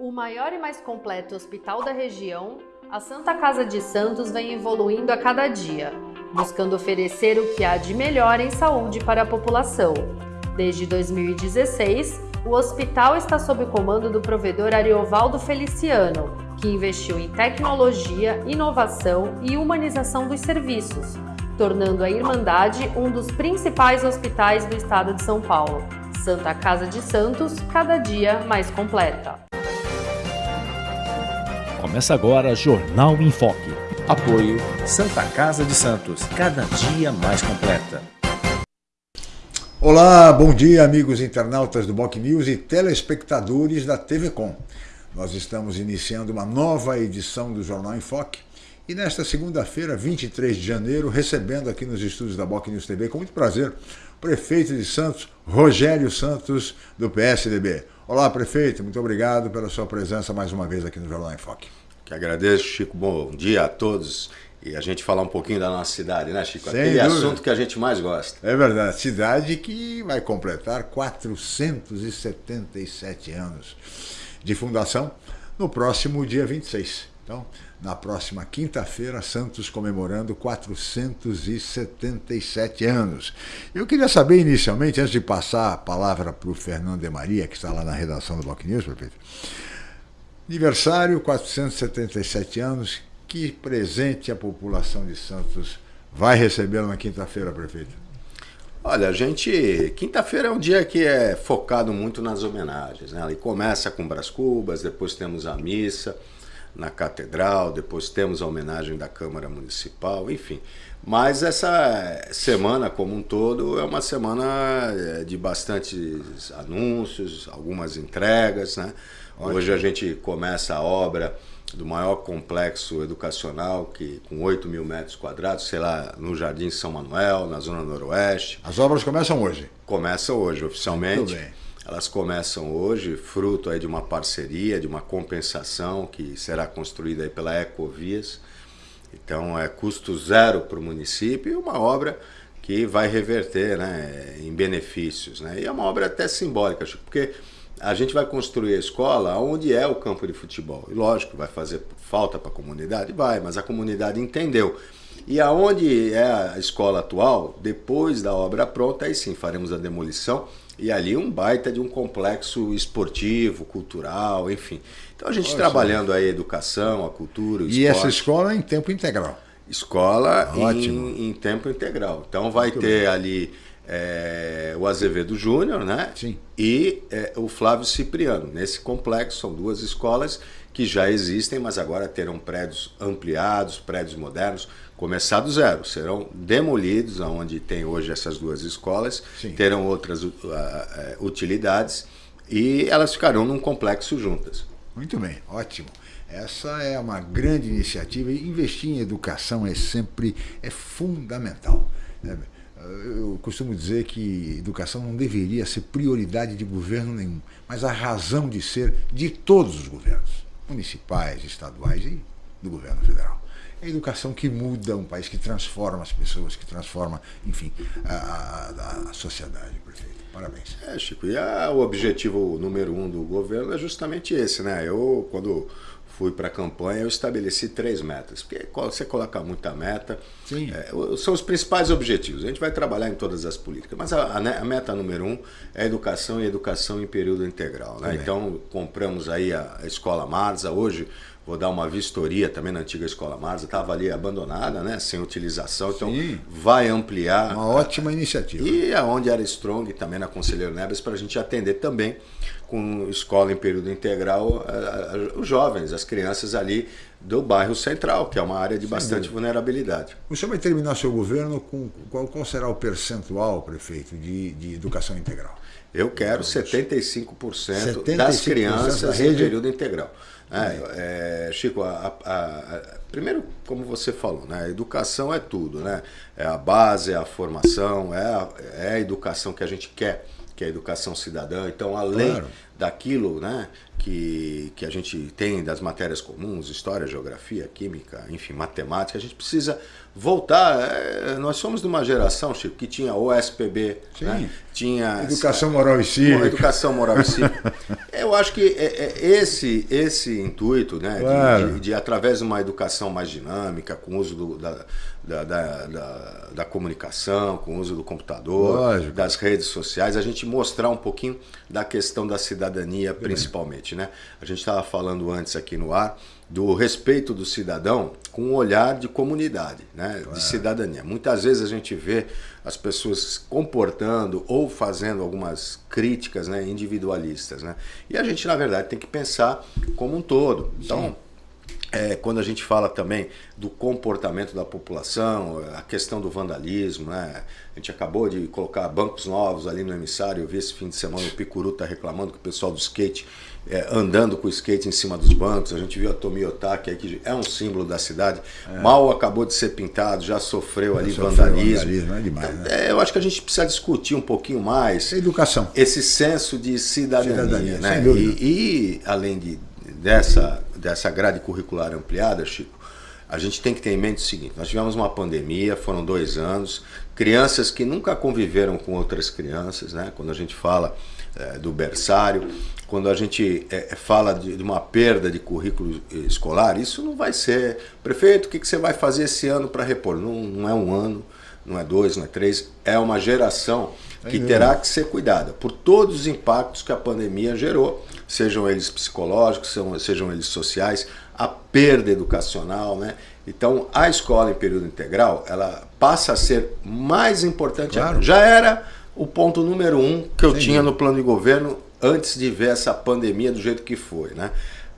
O maior e mais completo hospital da região, a Santa Casa de Santos vem evoluindo a cada dia, buscando oferecer o que há de melhor em saúde para a população. Desde 2016, o hospital está sob o comando do provedor Ariovaldo Feliciano, que investiu em tecnologia, inovação e humanização dos serviços, tornando a Irmandade um dos principais hospitais do estado de São Paulo. Santa Casa de Santos, cada dia mais completa. Começa agora Jornal em Foque. Apoio Santa Casa de Santos, cada dia mais completa. Olá, bom dia amigos internautas do Boc News e telespectadores da TV Com. Nós estamos iniciando uma nova edição do Jornal em Foque e nesta segunda-feira, 23 de janeiro, recebendo aqui nos estúdios da Boc News TV, com muito prazer, o prefeito de Santos, Rogério Santos, do PSDB. Olá, prefeito, muito obrigado pela sua presença mais uma vez aqui no Jornal em Foque. Que agradeço, Chico. Bom dia a todos. E a gente falar um pouquinho da nossa cidade, né, Chico? Sem Aquele dúvida. assunto que a gente mais gosta. É verdade, cidade que vai completar 477 anos de fundação no próximo dia 26. Então, na próxima quinta-feira, Santos comemorando 477 anos. Eu queria saber inicialmente, antes de passar a palavra para o Fernando de Maria, que está lá na redação do Bloco News, prefeito. Aniversário, 477 anos. Que presente a população de Santos vai receber na quinta-feira, prefeito? Olha, a gente. Quinta-feira é um dia que é focado muito nas homenagens. Né? Ele começa com Brás Cubas, depois temos a missa na Catedral, depois temos a homenagem da Câmara Municipal, enfim. Mas essa semana como um todo é uma semana eh, de bastantes anúncios, algumas entregas. Né? Hoje a gente começa a obra do maior complexo educacional, que com 8 mil metros quadrados, sei lá, no Jardim São Manuel, na Zona Noroeste. As obras começam hoje. Começa hoje, oficialmente. Muito bem. Elas começam hoje, fruto aí de uma parceria, de uma compensação que será construída aí pela Ecovias. Então é custo zero para o município e uma obra que vai reverter né, em benefícios. Né? E é uma obra até simbólica, porque a gente vai construir a escola onde é o campo de futebol. E lógico, vai fazer falta para a comunidade? Vai, mas a comunidade entendeu. E aonde é a escola atual, depois da obra pronta, aí sim faremos a demolição e ali um baita de um complexo esportivo, cultural, enfim. Então a gente Ótimo. trabalhando aí a educação, a cultura, o E esporte. essa escola em tempo integral. Escola Ótimo. em, em tempo integral. Então vai Muito ter ali é, o Azevedo Júnior, né? Sim. E é, o Flávio Cipriano. Nesse complexo são duas escolas que já existem, mas agora terão prédios ampliados, prédios modernos, começar do zero. Serão demolidos, aonde tem hoje essas duas escolas, Sim. terão outras uh, uh, utilidades e elas ficarão num complexo juntas. Muito bem, ótimo. Essa é uma grande iniciativa e investir em educação é sempre é fundamental. né? Eu costumo dizer que educação não deveria ser prioridade de governo nenhum, mas a razão de ser de todos os governos, municipais, estaduais e do governo federal. É a educação que muda um país, que transforma as pessoas, que transforma, enfim, a, a- a sociedade, prefeito. Parabéns. É, Chico, e a- o objetivo número um do governo é justamente esse, né? Eu, quando fui para a campanha, eu estabeleci três metas, porque você coloca muita meta, é, são os principais objetivos. A gente vai trabalhar em todas as políticas, mas a, a meta número um é educação e educação em período integral, né? Então, compramos aí a, a Escola Marza, hoje vou dar uma vistoria também na antiga Escola Marza, estava ali abandonada, né? Sem utilização, então Sim. vai ampliar Uma ótima iniciativa. e aonde era Strong, também na Conselheiro Neves, para a gente atender também com escola em período integral os jovens, as crianças ali do bairro Central, que é uma área de bastante dúvida. vulnerabilidade. O senhor vai terminar seu governo com qual, qual será o percentual, prefeito, de, de educação integral? Eu quero 75%, 75% das da crianças rede- em período integral. É, é, Chico, a- a- a- primeiro, como você falou, né, a educação é tudo, né? É a base, é a formação, é a, é a educação que a gente quer, que é a educação cidadã. Então, além Claro. daquilo né, que, que a gente tem das matérias comuns, história, geografia, química, enfim, matemática, a gente precisa voltar. É, nós somos de uma geração, Chico, que tinha o SPB, né, tinha educação moral e cívica. Educação moral e cívica. Eu acho que é, é esse, esse intuito, né, claro. de, de, de, através de uma educação mais dinâmica, com o uso do, da, da, da, da, da, comunicação, com o uso do computador, Lógico. das redes sociais, a gente mostrar um pouquinho da questão da cidadania, principalmente. Né? A gente estava falando antes aqui no ar do respeito do cidadão com um olhar de comunidade, né? Claro. de cidadania. Muitas vezes a gente vê as pessoas se comportando ou fazendo algumas críticas né, individualistas. Né? E a gente, na verdade, tem que pensar como um todo. Então, é, quando a gente fala também do comportamento da população, a questão do vandalismo, né? a gente acabou de colocar bancos novos ali no emissário, eu vi esse fim de semana o Picuru está reclamando que o pessoal do skate é, andando com o skate em cima dos bancos, a gente viu a Tomiotaki, que é um símbolo da cidade, é. mal acabou de ser pintado, já sofreu ali já vandalismo. vandalismo é demais, né? é, eu acho que a gente precisa discutir um pouquinho mais. Educação. Esse senso de cidadania, cidadania né? E, e além de dessa, dessa grade curricular ampliada, Chico, a gente tem que ter em mente o seguinte: nós tivemos uma pandemia, foram dois anos, crianças que nunca conviveram com outras crianças, né? Quando a gente fala é, do berçário, quando a gente é, fala de, de, uma perda de currículo escolar, isso não vai ser. Prefeito, o que, que você vai fazer esse ano para repor? Não, não é um ano, não é dois, não é três, é uma geração que é terá que ser cuidada por todos os impactos que a pandemia gerou sejam eles psicológicos, sejam eles sociais, a perda educacional, né? Então, a escola em período integral, ela passa a ser mais importante. Claro. Já era o ponto número um que eu Sim. tinha no plano de governo antes de ver essa pandemia do jeito que foi, né?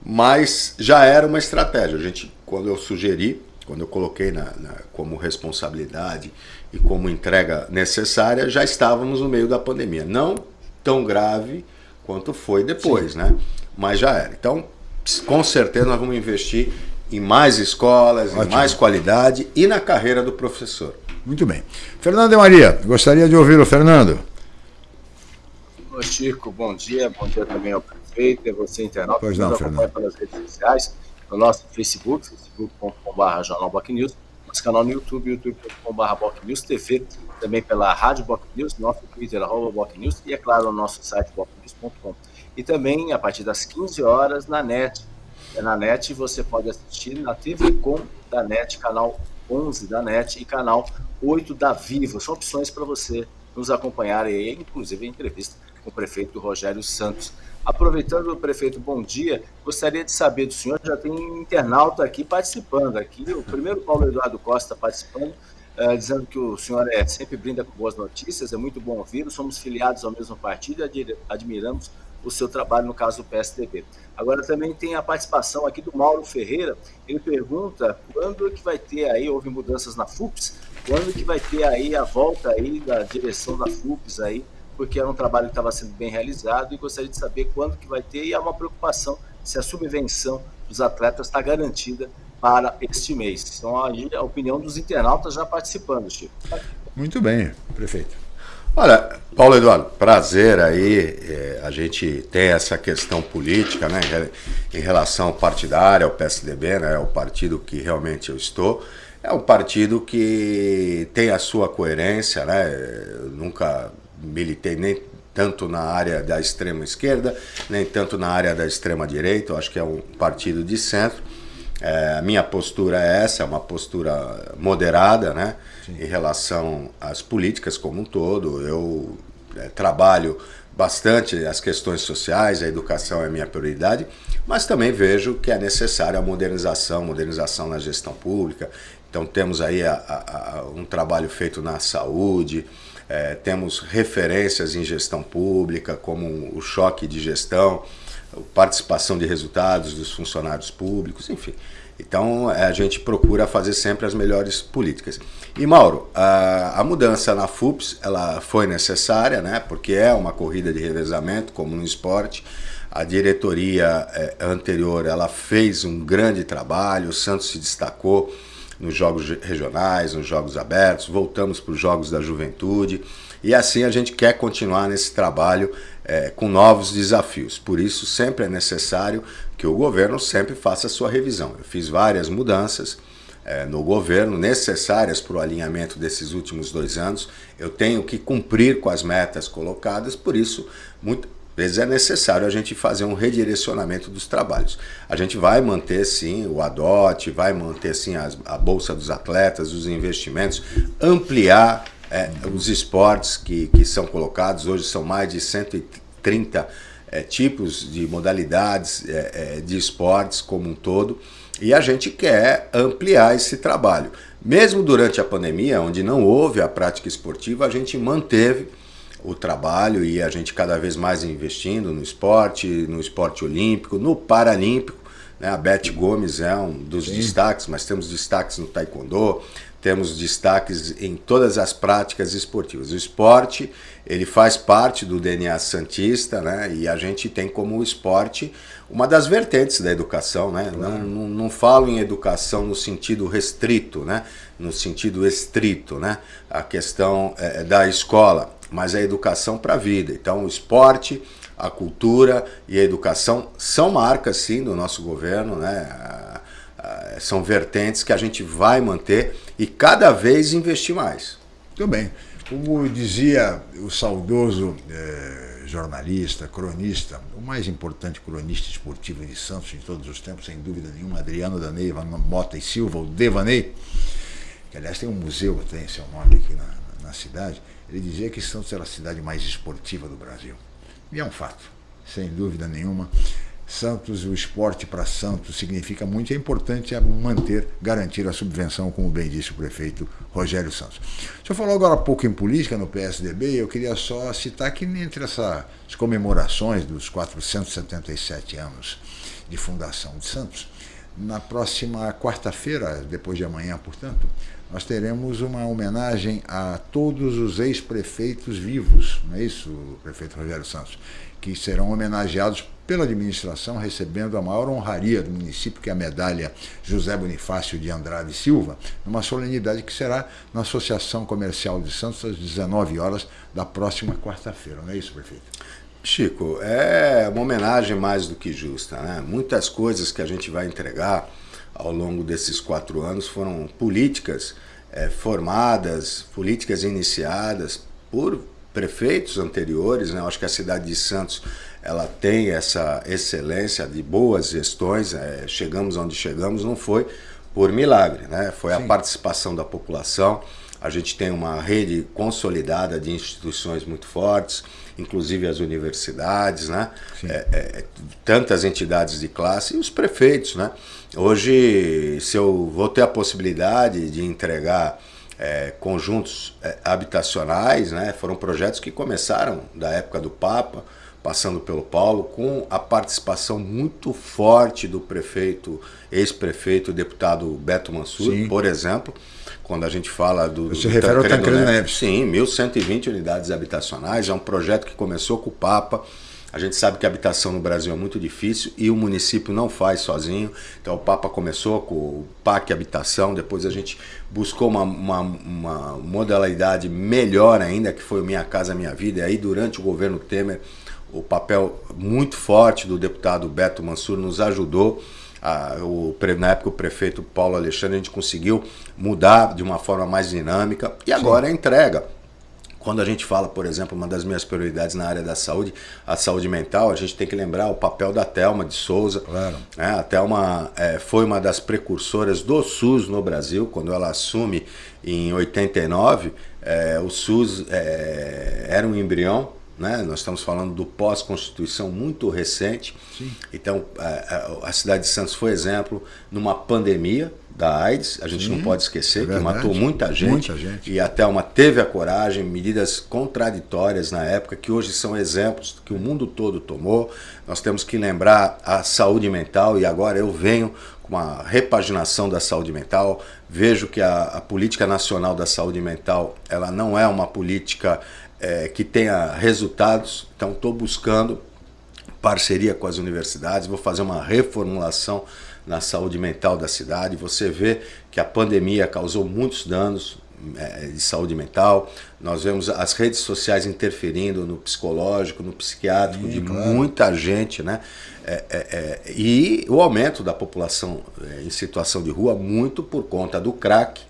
Mas já era uma estratégia. A gente, quando eu sugeri, quando eu coloquei na, na, como responsabilidade e como entrega necessária, já estávamos no meio da pandemia. Não tão grave quanto foi depois, Sim. né? Mas já era. Então, com certeza nós vamos investir em mais escolas, Ótimo. em mais qualidade e na carreira do professor. Muito bem. Fernando e Maria, gostaria de ouvi-lo, Fernando. Ô Chico, bom dia. Bom dia também ao prefeito e você, internauta. Pois não, Fernando. pelas redes sociais, no nosso Facebook, facebook.com.br Jornal News, nosso canal no YouTube, youtube.com.br TV, também pela Rádio Boc News, nosso Twitter, arroba Boc News, e é claro, o nosso site bocnews.com. E também, a partir das 15 horas, na NET. É na NET você pode assistir na TV Com da NET, canal 11 da NET e canal 8 da Vivo. São opções para você nos acompanhar aí, inclusive a entrevista com o prefeito Rogério Santos. Aproveitando o prefeito, bom dia. Gostaria de saber do senhor, já tem internauta aqui participando. Aqui, o primeiro Paulo Eduardo Costa participando, uh, dizendo que o senhor é, sempre brinda com boas notícias, é muito bom ouvir. Somos filiados ao mesmo partido e admiramos o seu trabalho, no caso do PSDB. Agora também tem a participação aqui do Mauro Ferreira. Ele pergunta quando que vai ter aí, houve mudanças na FUPS, quando que vai ter aí a volta aí da direção da FUPS aí porque era um trabalho que estava sendo bem realizado e gostaria de saber quando que vai ter e há uma preocupação se a subvenção dos atletas está garantida para este mês. Então, a opinião dos internautas já participando, Chico. Muito bem, prefeito. Olha, Paulo Eduardo, prazer aí. É, a gente tem essa questão política, né, em relação ao partidário, ao PSDB, né, é o partido que realmente eu estou. É um partido que tem a sua coerência, né? Eu nunca militei nem tanto na área da extrema esquerda, nem tanto na área da extrema direita. Eu acho que é um partido de centro. É, a minha postura é essa, é uma postura moderada, né, Sim. em relação às políticas como um todo. Eu é, trabalho bastante as questões sociais, a educação é minha prioridade, mas também vejo que é necessária a modernização, modernização na gestão pública. Então temos aí a, a, a, um trabalho feito na saúde, é, temos referências em gestão pública, como o choque de gestão, participação de resultados dos funcionários públicos, enfim. Então é, a gente procura fazer sempre as melhores políticas. E Mauro, a, a, mudança na FUPS ela foi necessária, né? Porque é uma corrida de revezamento, como no esporte. A diretoria é, anterior ela fez um grande trabalho, o Santos se destacou nos jogos regionais, nos jogos abertos, voltamos para os jogos da juventude e assim a gente quer continuar nesse trabalho é, com novos desafios. Por isso, sempre é necessário que o governo sempre faça a sua revisão. Eu fiz várias mudanças é, no governo necessárias para o alinhamento desses últimos dois anos. Eu tenho que cumprir com as metas colocadas, por isso, muitas vezes é necessário a gente fazer um redirecionamento dos trabalhos. A gente vai manter sim o ADOT, vai manter sim as, a Bolsa dos Atletas, os investimentos, ampliar é, os esportes que, que são colocados, hoje são mais de 130 é, tipos de modalidades é, é, de esportes como um todo, e a gente quer ampliar esse trabalho. Mesmo durante a pandemia, onde não houve a prática esportiva, a gente manteve o trabalho e a gente cada vez mais investindo no esporte, no esporte olímpico, no paralímpico. Né? A Beth Gomes é um dos Sim. destaques, mas temos destaques no taekwondo, temos destaques em todas as práticas esportivas. O esporte, ele faz parte do DNA santista, né? E a gente tem como esporte uma das vertentes da educação, né? Claro. Não, não, não, falo em educação no sentido restrito, né? No sentido estrito, né? A questão é, da escola, mas a educação para a vida. Então, o esporte, a cultura e a educação são marcas, sim, do nosso governo, né? são vertentes que a gente vai manter e cada vez investir mais. Muito bem. Como dizia o saudoso eh, jornalista, cronista, o mais importante cronista esportivo de Santos de todos os tempos, sem dúvida nenhuma, Adriano da Neiva Mota e Silva, o Devanei, que aliás tem um museu, tem seu nome aqui na, na cidade, ele dizia que Santos era a cidade mais esportiva do Brasil. E é um fato, sem dúvida nenhuma. Santos, o esporte para Santos significa muito é importante manter, garantir a subvenção, como bem disse o prefeito Rogério Santos. O senhor falou agora há pouco em política no PSDB, eu queria só citar que entre essas comemorações dos 477 anos de fundação de Santos, na próxima quarta-feira, depois de amanhã, portanto, nós teremos uma homenagem a todos os ex-prefeitos vivos, não é isso, prefeito Rogério Santos? Que serão homenageados pela administração, recebendo a maior honraria do município, que é a medalha José Bonifácio de Andrade Silva, numa solenidade que será na Associação Comercial de Santos, às 19 horas da próxima quarta-feira. Não é isso, prefeito? Chico, é uma homenagem mais do que justa. Né? Muitas coisas que a gente vai entregar ao longo desses quatro anos foram políticas é, formadas, políticas iniciadas por prefeitos anteriores. Né? Eu acho que a cidade de Santos ela tem essa excelência de boas gestões, é, chegamos onde chegamos, não foi por milagre, né? foi Sim. a participação da população. A gente tem uma rede consolidada de instituições muito fortes, inclusive as universidades, né? É, é, tantas entidades de classe e os prefeitos. Né? Hoje, se eu vou ter a possibilidade de entregar é, conjuntos é, habitacionais, né? foram projetos que começaram da época do Papa, passando pelo Paulo, com a participação muito forte do prefeito, ex-prefeito, deputado Beto Mansur, Sim. por exemplo, quando a gente fala do... Você do refere ao Tancredo Neves. Neves. Sim, 1.120 unidades habitacionais, é um projeto que começou com o Papa, a gente sabe que a habitação no Brasil é muito difícil e o município não faz sozinho. Então o Papa começou com o PAC Habitação, depois a gente buscou uma, uma, uma modalidade melhor ainda, que foi o Minha Casa Minha Vida. E aí durante o governo Temer o papel muito forte do deputado Beto Mansur nos ajudou. O, na época o prefeito Paulo Alexandre, a gente conseguiu mudar de uma forma mais dinâmica e agora Sim. a entrega. Quando a gente fala, por exemplo, uma das minhas prioridades na área da saúde, a saúde mental, a gente tem que lembrar o papel da Thelma de Souza. Claro. É, a Thelma é, foi uma das precursoras do SUS no Brasil, quando ela assume em 89, é, o SUS é, era um embrião, né? Nós estamos falando do pós-constituição muito recente. Sim. Então, a, a, cidade de Santos foi exemplo numa pandemia da AIDS, a gente Sim, não pode esquecer, é que matou muita gente, muita gente. E a Thelma teve a coragem, medidas contraditórias na época, que hoje são exemplos que o mundo todo tomou. Nós temos que lembrar a saúde mental, e agora eu venho com uma repaginação da saúde mental. Vejo que a, a política nacional da saúde mental ela não é uma política é, que tenha resultados. Então, estou buscando parceria com as universidades, vou fazer uma reformulação na saúde mental da cidade. Você vê que a pandemia causou muitos danos é, de saúde mental, nós vemos as redes sociais interferindo no psicológico, no psiquiátrico Sim, de claro. muita gente, né? É, é, é, e o aumento da população é, em situação de rua muito por conta do crack,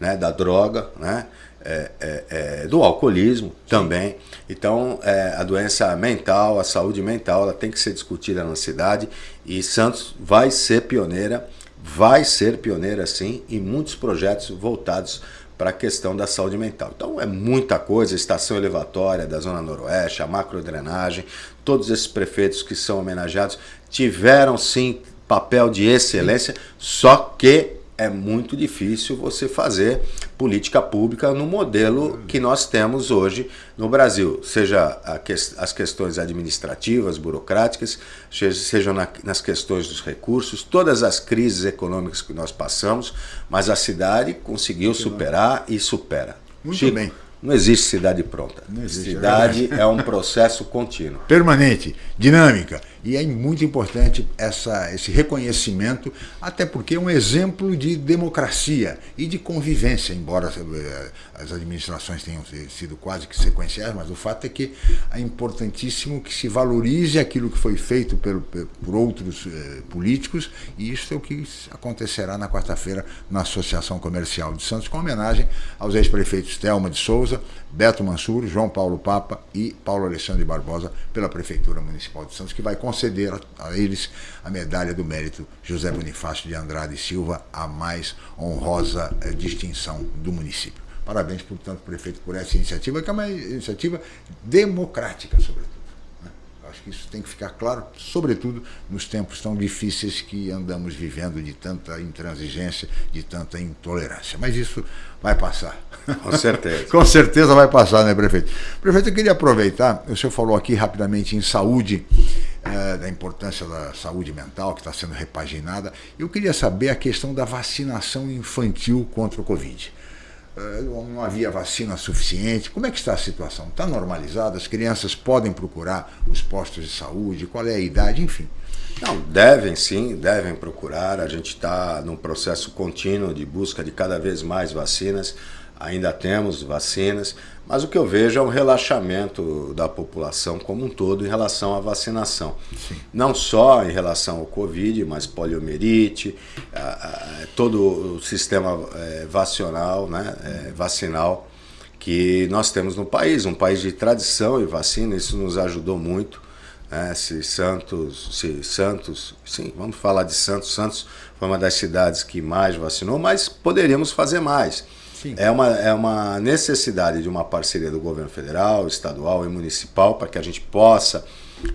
né, da droga, né, é, é, do alcoolismo também. Então, a doença mental, a saúde mental, ela tem que ser discutida na cidade e Santos vai ser pioneira, vai ser pioneira sim em muitos projetos voltados para a questão da saúde mental. Então é muita coisa, estação elevatória da Zona Noroeste, a macrodrenagem, todos esses prefeitos que são homenageados tiveram sim papel de excelência, só que é muito difícil você fazer política pública no modelo que nós temos hoje no Brasil, seja que, as questões administrativas, burocráticas, sejam na, nas questões dos recursos, todas as crises econômicas que nós passamos, mas a cidade conseguiu superar e supera. Muito Chico, bem. Não existe cidade pronta. Existe, é cidade é, é, um processo contínuo. Permanente, dinâmica. E é muito importante essa, esse reconhecimento, até porque é um exemplo de democracia e de convivência, embora eh, as administrações tenham sido quase que sequenciais, mas o fato é que é importantíssimo que se valorize aquilo que foi feito pelo, por outros eh, políticos, e isso é o que acontecerá na quarta-feira na Associação Comercial de Santos, com homenagem aos ex-prefeitos Thelma de Souza, Beto Mansur, João Paulo Papa e Paulo Alexandre Barbosa, pela Prefeitura Municipal de Santos, que vai conceder a eles a medalha do mérito José Bonifácio de Andrade Silva, a mais honrosa eh, distinção do município. Parabéns, portanto, prefeito, por essa iniciativa, que é uma iniciativa democrática, sobretudo. Acho que isso tem que ficar claro, sobretudo nos tempos tão difíceis que andamos vivendo, de tanta intransigência, de tanta intolerância. Mas isso vai passar. Com certeza. Com certeza vai passar, né, prefeito? Prefeito, eu queria aproveitar, o senhor falou aqui rapidamente em saúde, é, da importância da saúde mental que está sendo repaginada. Eu queria saber a questão da vacinação infantil contra o Covid. É, não havia vacina suficiente. Como é que está a situação? Está normalizada? As crianças podem procurar os postos de saúde? Qual é a idade? Enfim. Não, devem sim, devem procurar. A gente está num processo contínuo de busca de cada vez mais vacinas. Ainda temos vacinas, mas o que eu vejo é um relaxamento da população como um todo em relação à vacinação. Sim. Não só em relação ao Covid, mas poliomielite, a, todo o sistema é, vacinal, né, é, vacinal que nós temos no país, um país de tradição e vacina, isso nos ajudou muito. Né, se Santos, se Santos, sim, vamos falar de Santos, Santos foi uma das cidades que mais vacinou, mas poderíamos fazer mais. É uma, é uma necessidade de uma parceria do governo federal, estadual e municipal para que a gente possa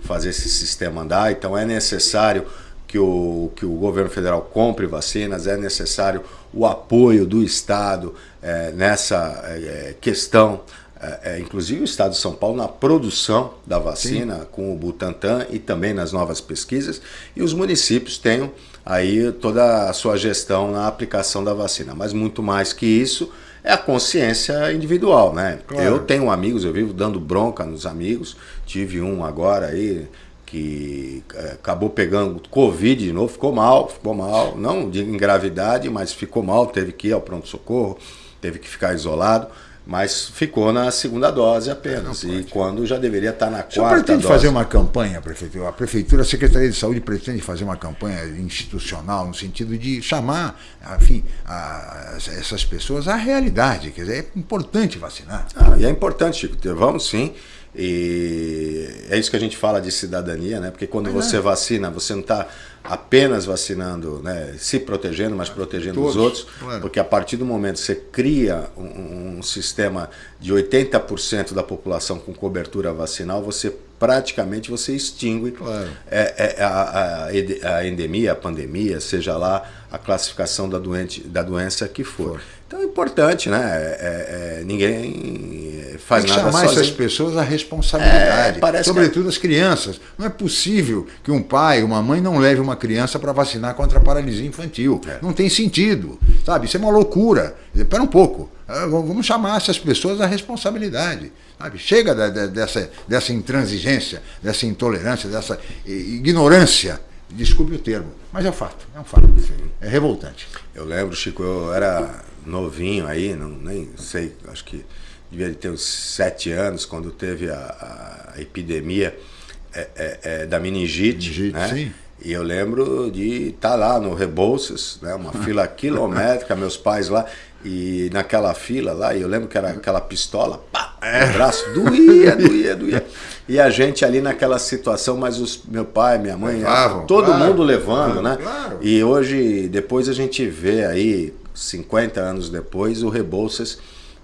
fazer esse sistema andar. Então é necessário que o, que o governo federal compre vacinas, é necessário o apoio do Estado é, nessa é, questão, é, é inclusive o Estado de São Paulo, na produção da vacina Sim. com o Butantan e também nas novas pesquisas, e os municípios tenham aí toda a sua gestão na aplicação da vacina. Mas muito mais que isso é a consciência individual, né? Claro. Eu tenho amigos, eu vivo dando bronca nos amigos, tive um agora aí que é, acabou pegando Covid de novo, ficou mal, ficou mal, não de gravidade, mas ficou mal, teve que ir ao pronto-socorro, teve que ficar isolado mas ficou na segunda dose apenas. E quando já deveria estar na quarta. Você pretende dose. fazer uma campanha, prefeitura? A prefeitura, a Secretaria de Saúde pretende fazer uma campanha institucional no sentido de chamar, enfim, a, essas pessoas à realidade. Quer dizer, é importante vacinar. Ah, e é importante, Chico. Vamos sim. E é isso que a gente fala de cidadania, né? Porque quando você vacina, você não está apenas vacinando, né, se protegendo, mas protegendo Todos, os outros, claro. porque a partir do momento que você cria um, um sistema de 80% da população com cobertura vacinal, você praticamente você extingue claro. é, é, a, a, a, endemia, a pandemia, seja lá a classificação da, doente, da doença que for. Então é importante, né? É, é, é ninguém faz Tem que nada chamar sozinho. essas pessoas à responsabilidade, é, sobretudo que... as crianças. Não é possível que um pai, uma mãe não leve uma criança para vacinar contra a paralisia infantil. É. Não tem sentido, sabe? Isso é uma loucura. Espera um pouco. Ah, vamos chamar essas pessoas à responsabilidade. Sabe? Chega da, da, dessa, dessa intransigência, dessa intolerância, dessa ignorância Desculpe o termo, mas é um fato, é um fato. É revoltante. Eu lembro, Chico, eu era novinho aí, não, nem sei, acho que devia ter uns sete anos, quando teve a, a epidemia é, é, é, da meningite, meningite né? E eu lembro de estar tá lá no Rebouças, né, uma fila quilométrica, meus pais lá, e naquela fila lá, e eu lembro que era aquela pistola, pá, no braço, doía, doía, doía. E a gente ali naquela situação, mas os, meu pai, minha mãe, Levavam, todo claro, mundo levando, né? Claro. E hoje, depois a gente vê aí, 50 anos depois, o Rebouças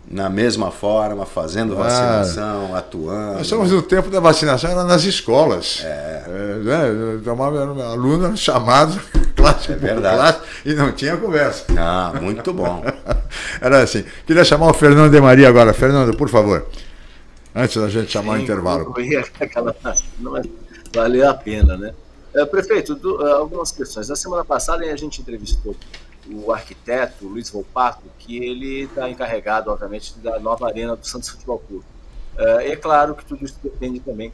na mesma forma, fazendo vacinação, atuando. Nós estamos no tempo da vacinação, era nas escolas. É. é né? Tomava aluno chamado, classe é verdade. classe, e não tinha conversa. Ah, muito bom. era assim. Queria chamar o Fernando de Maria agora. Fernando, por favor. Antes da gente chamar Sim, o intervalo. Aquela... Valeu a pena, né? É, prefeito, do, algumas questões. Na semana passada a gente entrevistou o arquiteto Luiz Volpato, que ele está encarregado, obviamente, da nova arena do Santos Futebol Clube. É, é claro que tudo isso depende também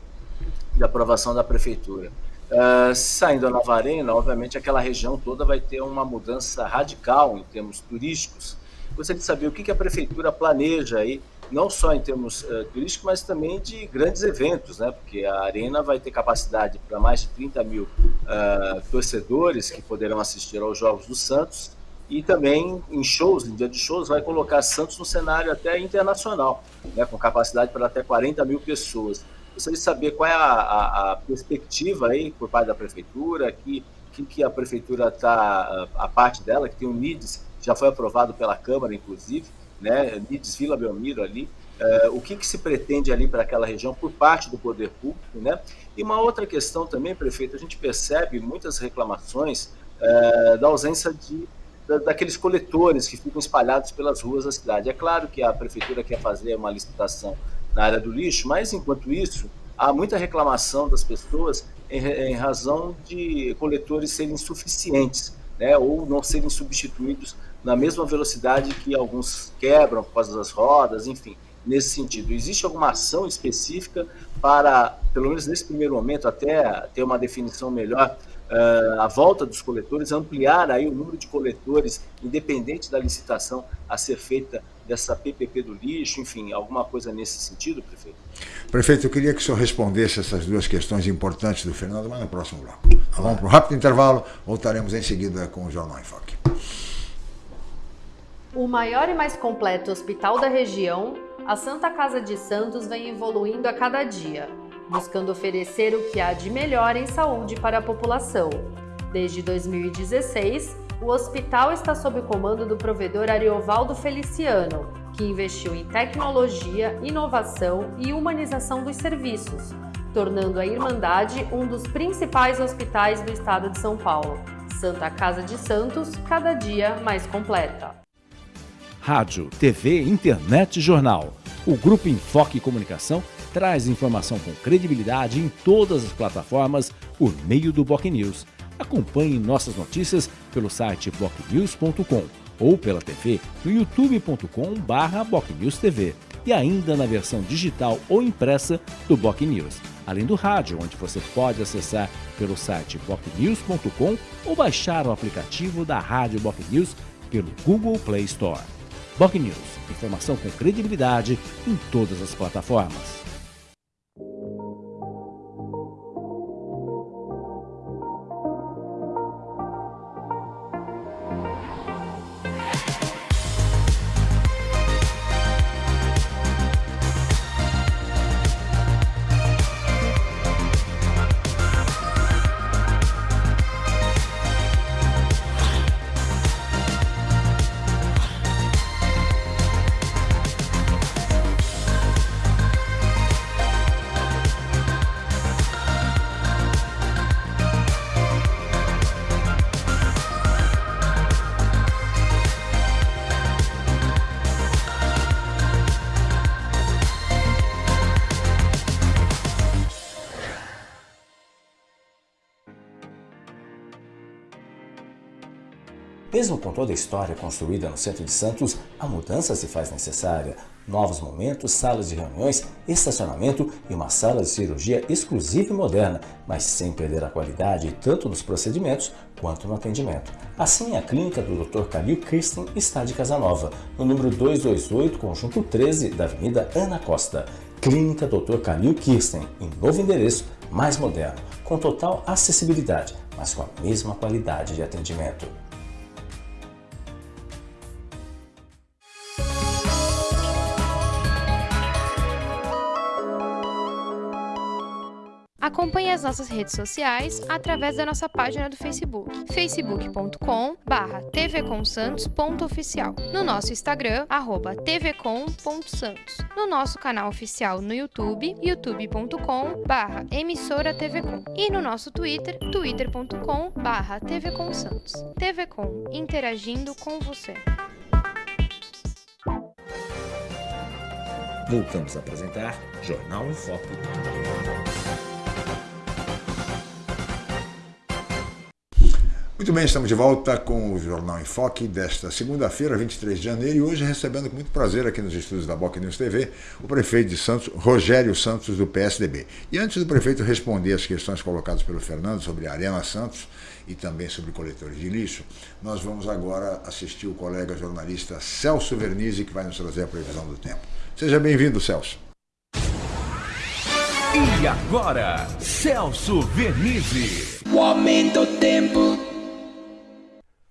da aprovação da prefeitura. Uh, saindo da nova arena, obviamente aquela região toda vai ter uma mudança radical em termos turísticos. Gostaria de saber o que, que a prefeitura planeja aí, não só em termos uh, turísticos, mas também de grandes eventos, né? Porque a arena vai ter capacidade para mais de 30 mil uh, torcedores que poderão assistir aos Jogos do Santos e também em shows, em dia de shows, vai colocar Santos no cenário até internacional, né, com capacidade para até 40 mil pessoas. Gostaria de saber qual é a, a, a perspectiva aí por parte da prefeitura, que, que, que a prefeitura está, a parte dela, que tem o NIDES, já foi aprovado pela Câmara, inclusive, né, NIDES Vila Belmiro ali, uh, o que, que se pretende ali para aquela região por parte do poder público, né? E uma outra questão também, prefeito, a gente percebe muitas reclamações uh, da ausência de da, daqueles coletores que ficam espalhados pelas ruas da cidade. É claro que a prefeitura quer fazer uma licitação na área do lixo, mas enquanto isso, há muita reclamação das pessoas em, em razão de coletores serem insuficientes, né, ou não serem substituídos na mesma velocidade que alguns quebram por causa das rodas, enfim, nesse sentido. Existe alguma ação específica para, pelo menos nesse primeiro momento, até ter uma definição melhor uh, a volta dos coletores, ampliar aí o número de coletores, independente da licitação a ser feita dessa PPP do lixo, enfim, alguma coisa nesse sentido, prefeito? Prefeito, eu queria que o senhor respondesse essas duas questões importantes do Fernando, mas no próximo bloco. Vamos para um rápido intervalo, voltaremos em seguida com o Jornal em Foque. O maior e mais completo hospital da região, a Santa Casa de Santos vem evoluindo a cada dia buscando oferecer o que há de melhor em saúde para a população. Desde 2016, o hospital está sob o comando do provedor Ariovaldo Feliciano, que investiu em tecnologia, inovação e humanização dos serviços, tornando a Irmandade um dos principais hospitais do estado de São Paulo. Santa Casa de Santos, cada dia mais completa. Rádio, TV, internet e jornal. O Grupo Enfoque Comunicação traz informação com credibilidade em todas as plataformas por meio do Boc News. Acompanhe nossas notícias pelo site bocnews.com ou pela TV no youtube.com/bocnewstv e ainda na versão digital ou impressa do Boc News, além do rádio, onde você pode acessar pelo site bocnews.com ou baixar o aplicativo da Rádio Boc News pelo Google Play Store. Boc News, informação com credibilidade em todas as plataformas. Mesmo com toda a história construída no centro de Santos, a mudança se faz necessária. Novos momentos, salas de reuniões, estacionamento e uma sala de cirurgia exclusiva e moderna, mas sem perder a qualidade tanto nos procedimentos quanto no atendimento. Assim, a clínica do Dr. Calil Kirsten está de Casanova, no número 228, conjunto 13 da Avenida Ana Costa. Clínica Dr. Calil Kirsten, em novo endereço, mais moderno, com total acessibilidade, mas com a mesma qualidade de atendimento. Acompanhe as nossas redes sociais através da nossa página do Facebook, facebook.com tvcomsantos.oficial, no nosso Instagram, arroba tvcom.santos, no nosso canal oficial no YouTube, youtube.com emissora tvcom e no nosso Twitter, twitter.com tvcomsantos. TVCom, interagindo com você. Voltamos a apresentar Jornal em Foco. Muito bem, estamos de volta com o Jornal em Foque desta segunda-feira, 23 de janeiro, e hoje recebendo com muito prazer aqui nos estúdios da Boc News TV o prefeito de Santos, Rogério Santos, do PSDB. E antes do prefeito responder as questões colocadas pelo Fernando sobre a Arena Santos e também sobre coletores de lixo, nós vamos agora assistir o colega jornalista Celso Vernizzi, que vai nos trazer a previsão do tempo. Seja bem-vindo, Celso. E agora, Celso Vernizzi. O aumento do tempo.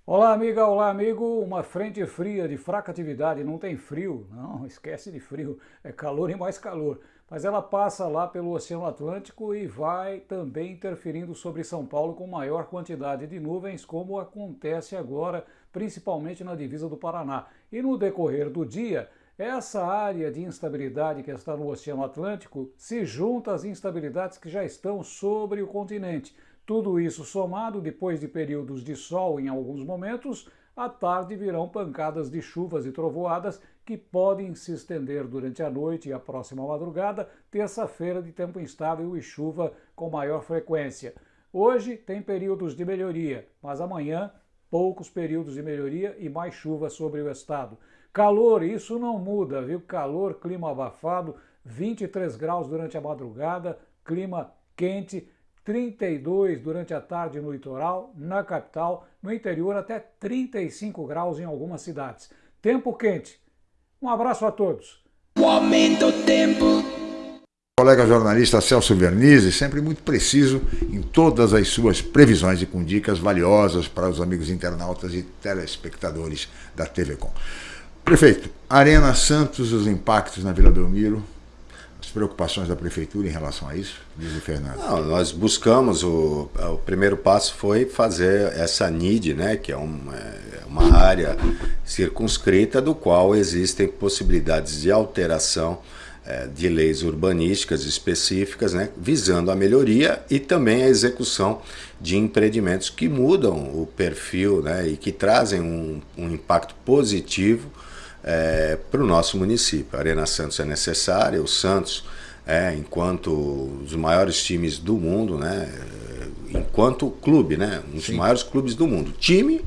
Olá, amiga, olá, amigo. Uma frente fria de fraca atividade, não tem frio, não, esquece de frio, é calor e mais calor. Mas ela passa lá pelo Oceano Atlântico e vai também interferindo sobre São Paulo com maior quantidade de nuvens, como acontece agora, principalmente na divisa do Paraná. E no decorrer do dia, essa área de instabilidade que está no Oceano Atlântico se junta às instabilidades que já estão sobre o continente. Tudo isso somado, depois de períodos de sol em alguns momentos, à tarde virão pancadas de chuvas e trovoadas que podem se estender durante a noite e a próxima madrugada, terça-feira de tempo instável e chuva com maior frequência. Hoje tem períodos de melhoria, mas amanhã poucos períodos de melhoria e mais chuva sobre o estado. Calor, isso não muda, viu? Calor, clima abafado, 23 graus durante a madrugada, clima quente, 32 durante a tarde no litoral, na capital, no interior até 35 graus em algumas cidades. Tempo quente. Um abraço a todos. O aumento do tempo. Colega jornalista Celso Vernizzi, sempre muito preciso em todas as suas previsões e com dicas valiosas para os amigos internautas e telespectadores da TV Com. Prefeito, Arena Santos, os impactos na Vila Belmiro, preocupações da prefeitura em relação a isso, diz o Fernando. Não, nós buscamos, o, o primeiro passo foi fazer essa NID, né, que é uma, é uma área circunscrita do qual existem possibilidades de alteração é, de leis urbanísticas específicas, né, visando a melhoria e também a execução de empreendimentos que mudam o perfil né, e que trazem um, um impacto positivo é, para o nosso município. A Arena Santos é necessária, o Santos, é, enquanto os maiores times do mundo, né, enquanto clube, né, um dos Sim. maiores clubes do mundo. Time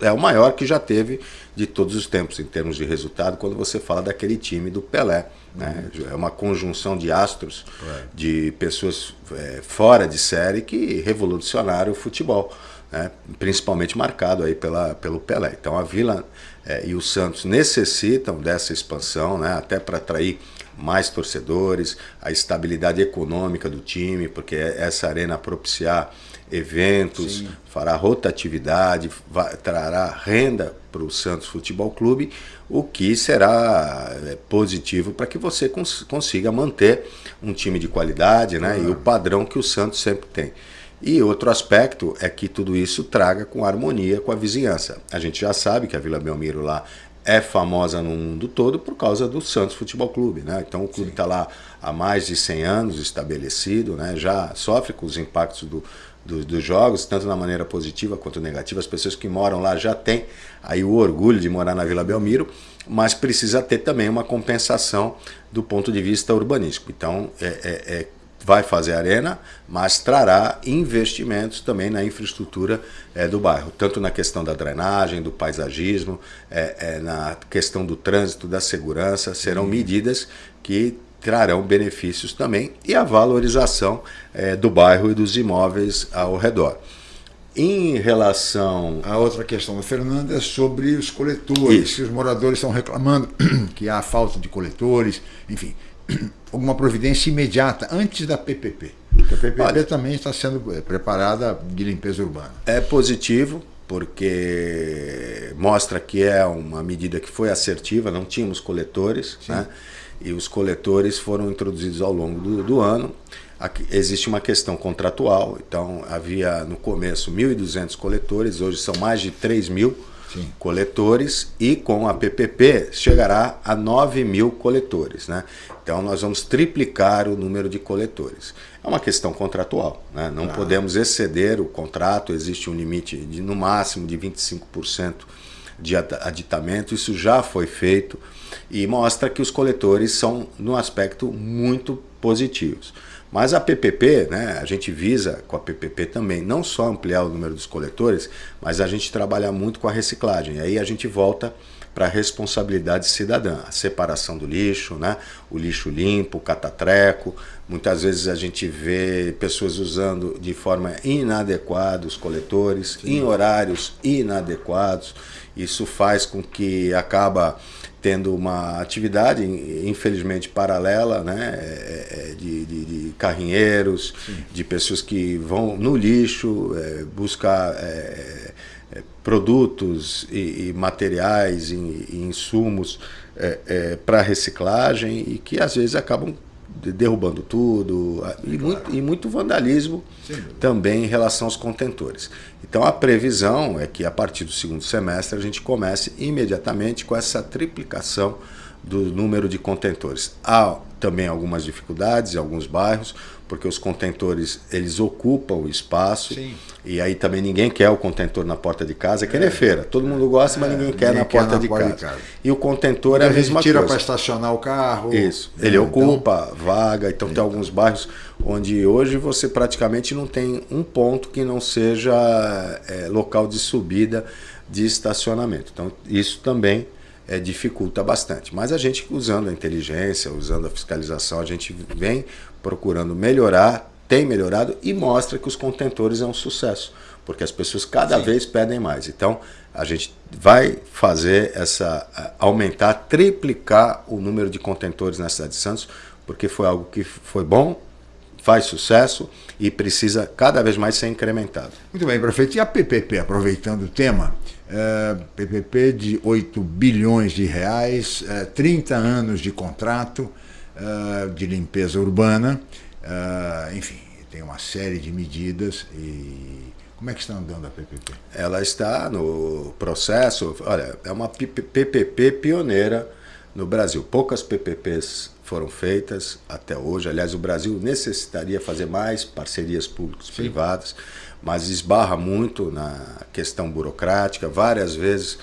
é o maior que já teve de todos os tempos, em termos de resultado, quando você fala daquele time do Pelé. Né? Uhum. É uma conjunção de astros, de pessoas é, fora de série que revolucionaram o futebol. Né? principalmente marcado aí pela, pelo Pelé. Então a Vila é, e o Santos necessitam dessa expansão, né, até para atrair mais torcedores, a estabilidade econômica do time, porque essa arena propiciar eventos, Sim. fará rotatividade, trará renda para o Santos Futebol Clube, o que será é, positivo para que você cons consiga manter um time de qualidade né, e o padrão que o Santos sempre tem. E outro aspecto é que tudo isso traga com harmonia com a vizinhança. A gente já sabe que a Vila Belmiro lá é famosa no mundo todo por causa do Santos Futebol Clube, né? Então o clube está lá há mais de 100 anos estabelecido, né? Já sofre com os impactos do, do, dos jogos, tanto na maneira positiva quanto negativa. As pessoas que moram lá já têm aí o orgulho de morar na Vila Belmiro, mas precisa ter também uma compensação do ponto de vista urbanístico. Então é, é, é vai fazer arena, mas trará investimentos também na infraestrutura é, do bairro, tanto na questão da drenagem, do paisagismo, é, é, na questão do trânsito, da segurança, serão medidas que trarão benefícios também e a valorização do bairro e dos imóveis ao redor. Em relação. A outra questão do Fernando é sobre os coletores, Isso. os moradores estão reclamando que há falta de coletores, enfim alguma providência imediata antes da PPP? Porque a PPP Olha, também está sendo eh, preparada de limpeza urbana. É positivo, porque mostra que é uma medida que foi assertiva, não tínhamos coletores, né? e os coletores foram introduzidos ao longo do, do ano. Aqui, existe uma questão contratual, então havia no começo 1.200 coletores, hoje são mais de 3 mil Sim. coletores e com a PPP chegará a 9 mil coletores. Né? Então nós vamos triplicar o número de coletores. É uma questão contratual, né? não podemos exceder o contrato, existe um limite de no máximo de 25% de aditamento, isso já foi feito e mostra que os coletores são, no aspecto, muito positivos. Mas a PPP, né, a gente visa com a PPP também não só ampliar o número dos coletores, mas a gente trabalhar muito com a reciclagem. E aí a gente volta para a responsabilidade cidadã, a separação do lixo, né, o lixo limpo, o catatreco. Muitas vezes a gente vê pessoas usando de forma inadequada os coletores, Sim. em horários inadequados. Isso faz com que acaba tendo uma atividade, infelizmente, paralela, né, é, é, de, de, de carrinheiros, Sim. de pessoas que vão no lixo é, buscar é, é produtos e, e materiais e, e insumos é, para reciclagem e que às vezes acabam derrubando tudo e, claro. muito, e muito vandalismo Sim. também em relação aos contentores. Então a previsão é que a partir do segundo semestre a gente comece imediatamente com essa triplicação do número de contentores. Há também algumas dificuldades em alguns bairros, porque os contentores eles ocupam o espaço Sim. e aí também ninguém quer o contentor na porta de casa, que é, é feira. Todo mundo gosta, é, mas ninguém quer ninguém na, quer porta, na de porta, de, casa. E o contentor então, é a mesma tira coisa. para estacionar o carro. Isso. Ele é, ocupa então... vaga, então, então tem alguns bairros onde hoje você praticamente não tem um ponto que não seja é, local de subida de estacionamento. Então isso também é, dificulta bastante. Mas a gente, usando a inteligência, usando a fiscalização, a gente vem procurando melhorar, tem melhorado e mostra que os contentores é um sucesso, porque as pessoas cada Sim. vez pedem mais. Então, a gente vai fazer essa aumentar, triplicar o número de contentores na cidade de Santos, porque foi algo que foi bom, faz sucesso e precisa cada vez mais ser incrementado. Muito bem, prefeito. E a PPP, aproveitando o tema, é, PPP de 8 bilhões de reais, é, 30 anos de contrato é, de limpeza urbana, é, enfim, tem uma série de medidas e como é que está andando a PPP? Ela está no processo, olha, é uma PPP pioneira no Brasil. Poucas PPPs foram feitas até hoje. Aliás, o Brasil necessitaria fazer mais parcerias públicas-privadas mas esbarra muito na questão burocrática. Várias vezes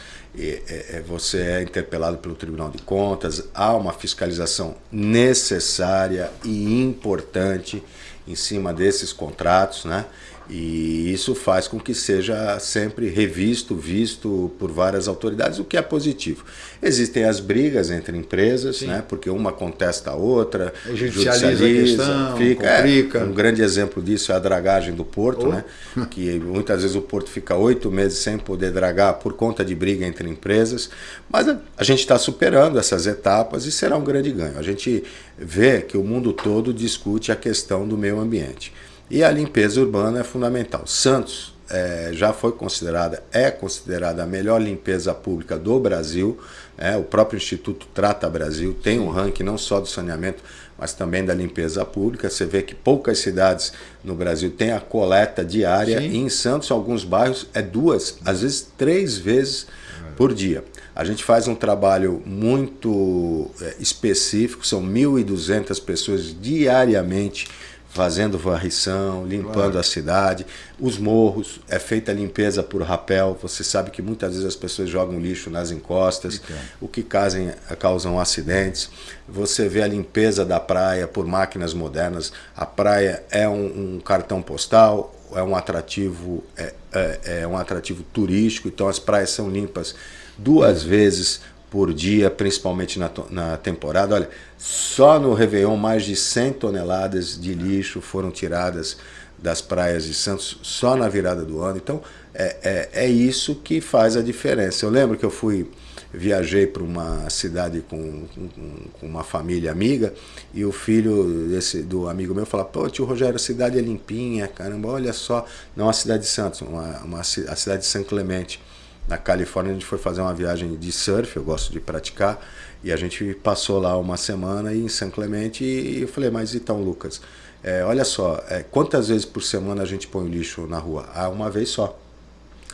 você é interpelado pelo Tribunal de Contas, há uma fiscalização necessária e importante em cima desses contratos, né? E isso faz com que seja sempre revisto, visto por várias autoridades, o que é positivo. Existem as brigas entre empresas, né, porque uma contesta a outra, judicializa, judicializa a questão, fica, é, um grande exemplo disso é a dragagem do porto, oh. né, que muitas vezes o porto fica oito meses sem poder dragar por conta de briga entre empresas, mas a gente está superando essas etapas e será um grande ganho. A gente vê que o mundo todo discute a questão do meio ambiente. E a limpeza urbana é fundamental. Santos é, já foi considerada, é considerada a melhor limpeza pública do Brasil. É, o próprio Instituto Trata Brasil tem um ranking não só do saneamento, mas também da limpeza pública. Você vê que poucas cidades no Brasil têm a coleta diária Sim. e em Santos, em alguns bairros, é duas, às vezes três vezes por dia. A gente faz um trabalho muito é, específico, são 1.200 pessoas diariamente fazendo varrição, limpando Claro. a cidade, os morros, é feita a limpeza por rapel. Você sabe que muitas vezes as pessoas jogam lixo nas encostas, o que causam, causam acidentes. Você vê a limpeza da praia por máquinas modernas. A praia é um, um cartão postal, é um atrativo, é, é- é um atrativo turístico, então as praias são limpas duas vezes por dia, principalmente na, na temporada. Olha, só no Réveillon mais de 100 toneladas de lixo foram tiradas das praias de Santos só na virada do ano. Então é, é, é isso que faz a diferença. Eu lembro que eu fui viajei para uma cidade com, com, com uma família amiga e o filho desse, do amigo meu falou, pô tio Rogério, a cidade é limpinha, caramba, olha só. Não a cidade de Santos, uma, uma, a cidade de São Clemente. Na Califórnia a gente foi fazer uma viagem de surf, eu gosto de praticar, e a gente passou lá uma semana em São Clemente e eu falei, mas então Lucas, é, olha só, é, quantas vezes por semana a gente põe o lixo na rua? Ah, uma vez só.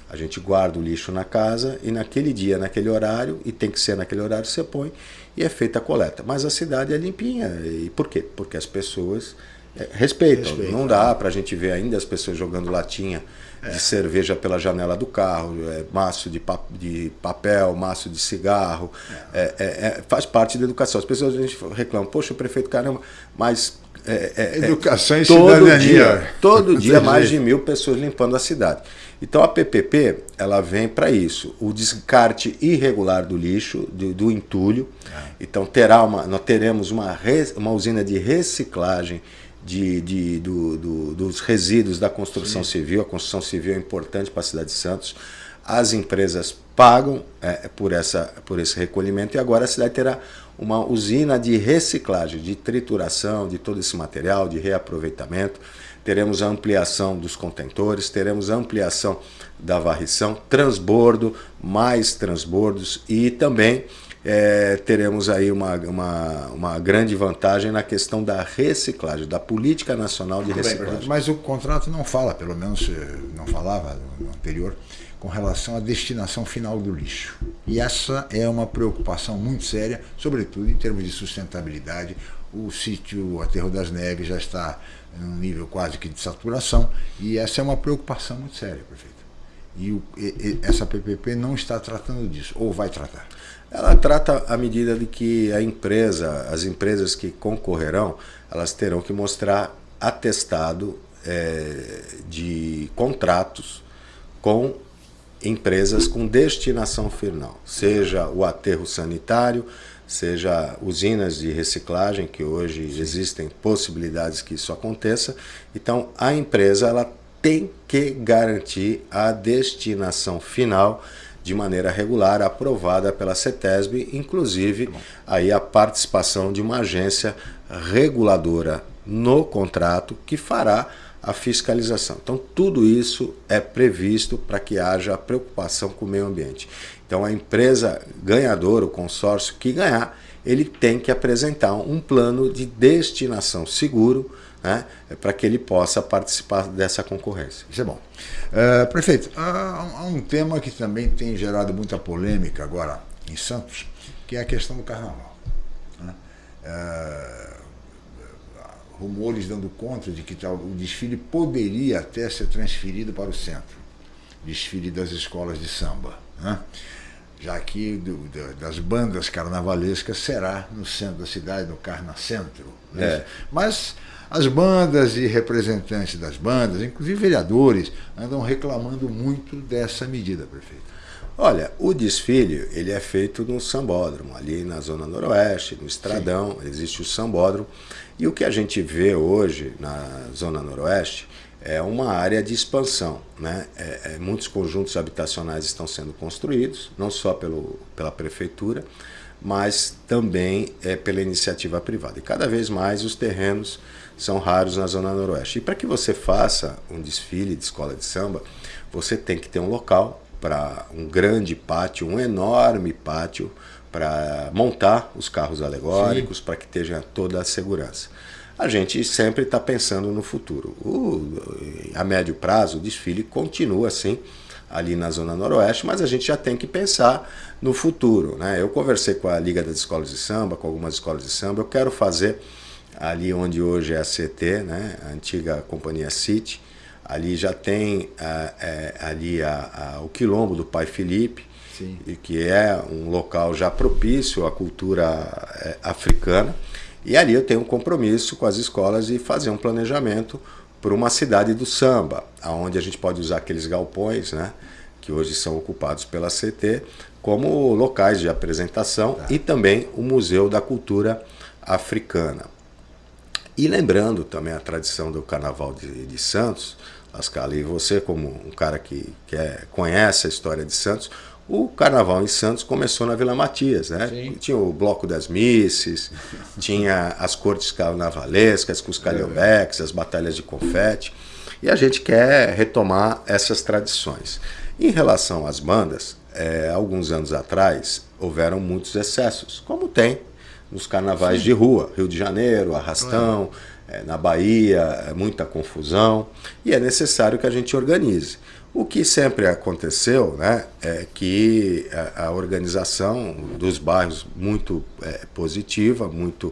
A gente guarda o lixo na casa e naquele dia, naquele horário, e tem que ser naquele horário, você põe e é feita a coleta. Mas a cidade é limpinha. E por quê? Porque as pessoas é, respeitam. Respeitam. Não dá para a gente ver ainda as pessoas jogando latinha de cerveja pela janela do carro, é, maço de, pa- de papel, maço de cigarro. É, é, é, faz parte da educação. As pessoas a gente reclama, poxa, o prefeito, caramba, mas. é, Educação e todo cidadania. Dia, todo dia mais de mil pessoas limpando a cidade. Então a PPP ela vem para isso, o descarte irregular do lixo, do, do entulho. Então terá uma, nós teremos uma, res- uma usina de reciclagem de, de- do- do- dos resíduos da construção civil. A construção civil é importante para a cidade de Santos. As empresas pagam é, por, essa, por esse recolhimento e agora a cidade terá uma usina de reciclagem, de trituração de todo esse material, de reaproveitamento. Teremos a ampliação dos contentores, teremos a ampliação da varrição, transbordo, mais transbordos e também eh, teremos aí uma, uma, uma grande vantagem na questão da reciclagem, da política nacional de bem, reciclagem. prefeito, mas o contrato não fala, pelo menos eh, não falava no anterior, com relação à destinação final do lixo. E essa é uma preocupação muito séria, sobretudo em termos de sustentabilidade. O sítio Aterro das Neves já está num nível quase que de saturação, e essa é uma preocupação muito séria, prefeito. E, o- e- e essa PPP não está tratando disso, ou vai tratar. Ela trata à medida de que a empresa, as empresas que concorrerão, elas terão que mostrar atestado eh, de contratos com empresas com destinação final, seja o aterro sanitário, seja usinas de reciclagem, que hoje existem possibilidades que isso aconteça. Então, a empresa ela tem que garantir a destinação final de maneira regular, aprovada pela CETESB, inclusive aí a participação de uma agência reguladora no contrato que fará a fiscalização. Então, tudo isso é previsto para que haja preocupação com o meio ambiente. Então, a empresa ganhadora, o consórcio que ganhar, ele tem que apresentar um plano de destinação seguro né, para que ele possa participar dessa concorrência. Isso é bom. Eh, prefeito, há, um tema que também tem gerado muita polêmica agora em Santos, que é a questão do carnaval. né? Eh, rumores dando conta de que o desfile poderia até ser transferido para o centro desfile das escolas de samba. Né? Já que do, da- das bandas carnavalescas será no centro da cidade, no Carna Centro. né? É. Mas as bandas e representantes das bandas, inclusive vereadores, andam reclamando muito dessa medida, prefeito. Olha, o desfile ele é feito no sambódromo, ali na zona noroeste, no Estradão, existe o sambódromo. E o que a gente vê hoje na zona noroeste é uma área de expansão. Né? É- é, muitos conjuntos habitacionais estão sendo construídos, não só pelo, pela prefeitura, mas também é pela iniciativa privada. E cada vez mais os terrenos são raros na Zona Noroeste. E para que você faça um desfile de escola de samba, você tem que ter um local para um grande pátio, um enorme pátio para montar os carros alegóricos, para que tenha toda a segurança. A gente sempre está pensando no futuro. O- a médio prazo, o desfile continua assim ali na Zona Noroeste, mas a gente já tem que pensar no futuro. Né? Eu conversei com a Liga das Escolas de Samba, com algumas escolas de samba, eu quero fazer ali onde hoje é a CT, né, a antiga companhia City. Ali já tem é, ali a, a, o quilombo do Pai Felipe, Sim. que é um local já propício à cultura é, africana. E ali eu tenho um compromisso com as escolas de fazer um planejamento para uma cidade do samba, aonde a gente pode usar aqueles galpões, né, que hoje são ocupados pela CT, como locais de apresentação tá. e também o Museu da Cultura Africana. E lembrando também a tradição do Carnaval de, de Santos, Lascala, e você como um cara que, que é, conhece a história de Santos, o carnaval em Santos começou na Vila Matias, né? Sim. Tinha o Bloco das Misses, tinha as cortes carnavalescas com os calhambeques, as batalhas de confete. E a gente quer retomar essas tradições. Em relação às bandas, é, alguns anos atrás houveram muitos excessos, como tem nos carnavais Sim. de rua, Rio de Janeiro, Arrastão, é, na Bahia, é muita confusão, e é necessário que a gente organize. O que sempre aconteceu né, é que a, a organização dos bairros muito é, positiva, muito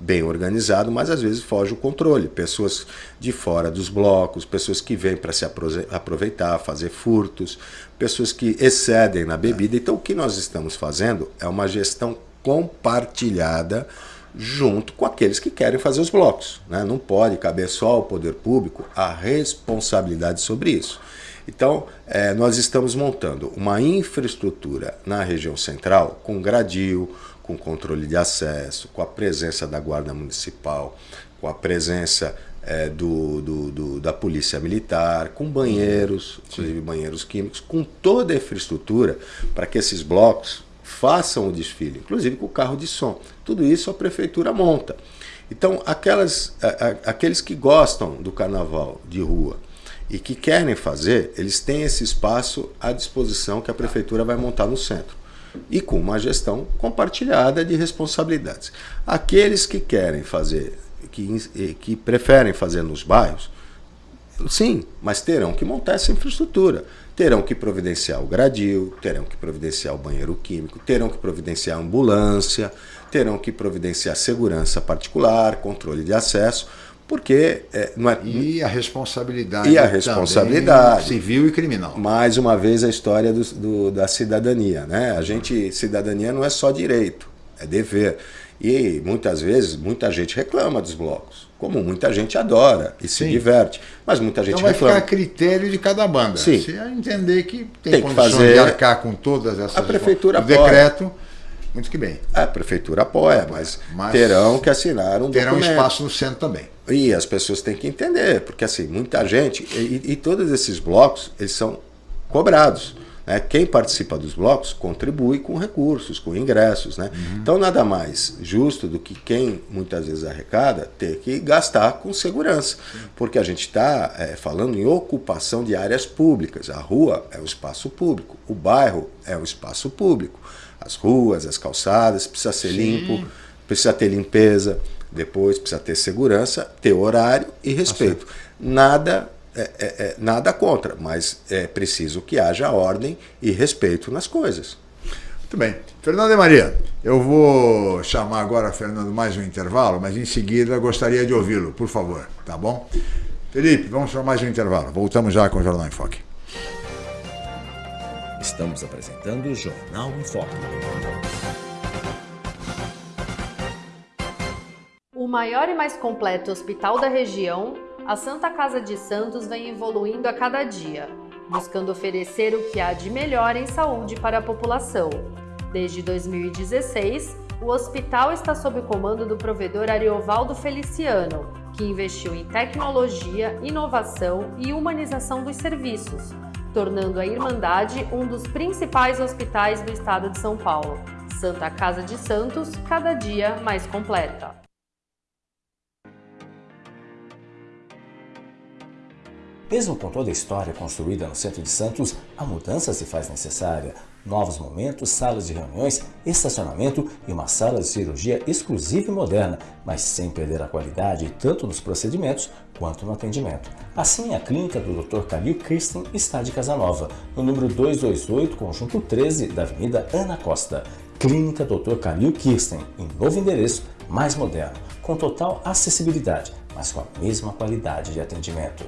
bem organizado, mas às vezes foge o controle. Pessoas de fora dos blocos, pessoas que vêm para se aproveitar, fazer furtos, pessoas que excedem na bebida. Então o que nós estamos fazendo é uma gestão compartilhada junto com aqueles que querem fazer os blocos. Né? Não pode caber só ao poder público a responsabilidade sobre isso. Então, é, nós estamos montando uma infraestrutura na região central com gradil, com controle de acesso, com a presença da Guarda Municipal, com a presença é, do, do, do, da Polícia Militar, com banheiros, inclusive banheiros químicos, com toda a infraestrutura para que esses blocos façam o desfile, inclusive com o carro de som. Tudo isso a prefeitura monta. Então, aquelas, a, a, aqueles que gostam do carnaval de rua, e que querem fazer, eles têm esse espaço à disposição que a prefeitura vai montar no centro. E com uma gestão compartilhada de responsabilidades. Aqueles que querem fazer, que, que preferem fazer nos bairros, sim, mas terão que montar essa infraestrutura. Terão que providenciar o gradil, terão que providenciar o banheiro químico, terão que providenciar a ambulância, terão que providenciar segurança particular, controle de acesso, porque é, não é e a responsabilidade e a responsabilidade. civil e criminal. Mais uma vez a história do, do, da cidadania né? A gente cidadania não é só direito é dever. E muitas vezes muita gente reclama dos blocos como muita gente adora e se Sim. diverte mas muita gente então vai reclama. ficar a critério de cada banda Sim. se entender que tem, tem que fazer de arcar com todas essas a prefeitura o decreto muito que bem a prefeitura apoia mas, mas terão que assinar um terão documento. espaço no centro também e as pessoas têm que entender, porque assim, muita gente, e, e todos esses blocos, eles são cobrados. Né? Quem participa dos blocos contribui com recursos, com ingressos. Né? Uhum. Então, nada mais justo do que quem muitas vezes arrecada ter que gastar com segurança. Porque a gente está é, falando em ocupação de áreas públicas. A rua é um espaço público, o bairro é um espaço público. As ruas, as calçadas, precisa ser Sim. limpo, precisa ter limpeza. Depois precisa ter segurança, ter horário e respeito. Nada é, é, é, nada contra, mas é preciso que haja ordem e respeito nas coisas. Muito bem. Fernando e Maria, eu vou chamar agora, Fernando, mais um intervalo, mas em seguida gostaria de ouvi-lo, por favor, tá bom? Felipe, vamos para mais um intervalo. Voltamos já com o Jornal em Foque. Estamos apresentando o Jornal em Foque. O maior e mais completo hospital da região, a Santa Casa de Santos vem evoluindo a cada dia, buscando oferecer o que há de melhor em saúde para a população. Desde 2016, o hospital está sob o comando do provedor Ariovaldo Feliciano, que investiu em tecnologia, inovação e humanização dos serviços, tornando a Irmandade um dos principais hospitais do estado de São Paulo. Santa Casa de Santos, cada dia mais completa. Mesmo com toda a história construída no centro de Santos, a mudança se faz necessária. Novos momentos, salas de reuniões, estacionamento e uma sala de cirurgia exclusiva e moderna, mas sem perder a qualidade tanto nos procedimentos quanto no atendimento. Assim, a clínica do Dr. Calil Kirsten está de Casanova, no número 228, conjunto 13 da Avenida Ana Costa. Clínica Dr. Calil Kirsten, em novo endereço, mais moderno com total acessibilidade, mas com a mesma qualidade de atendimento.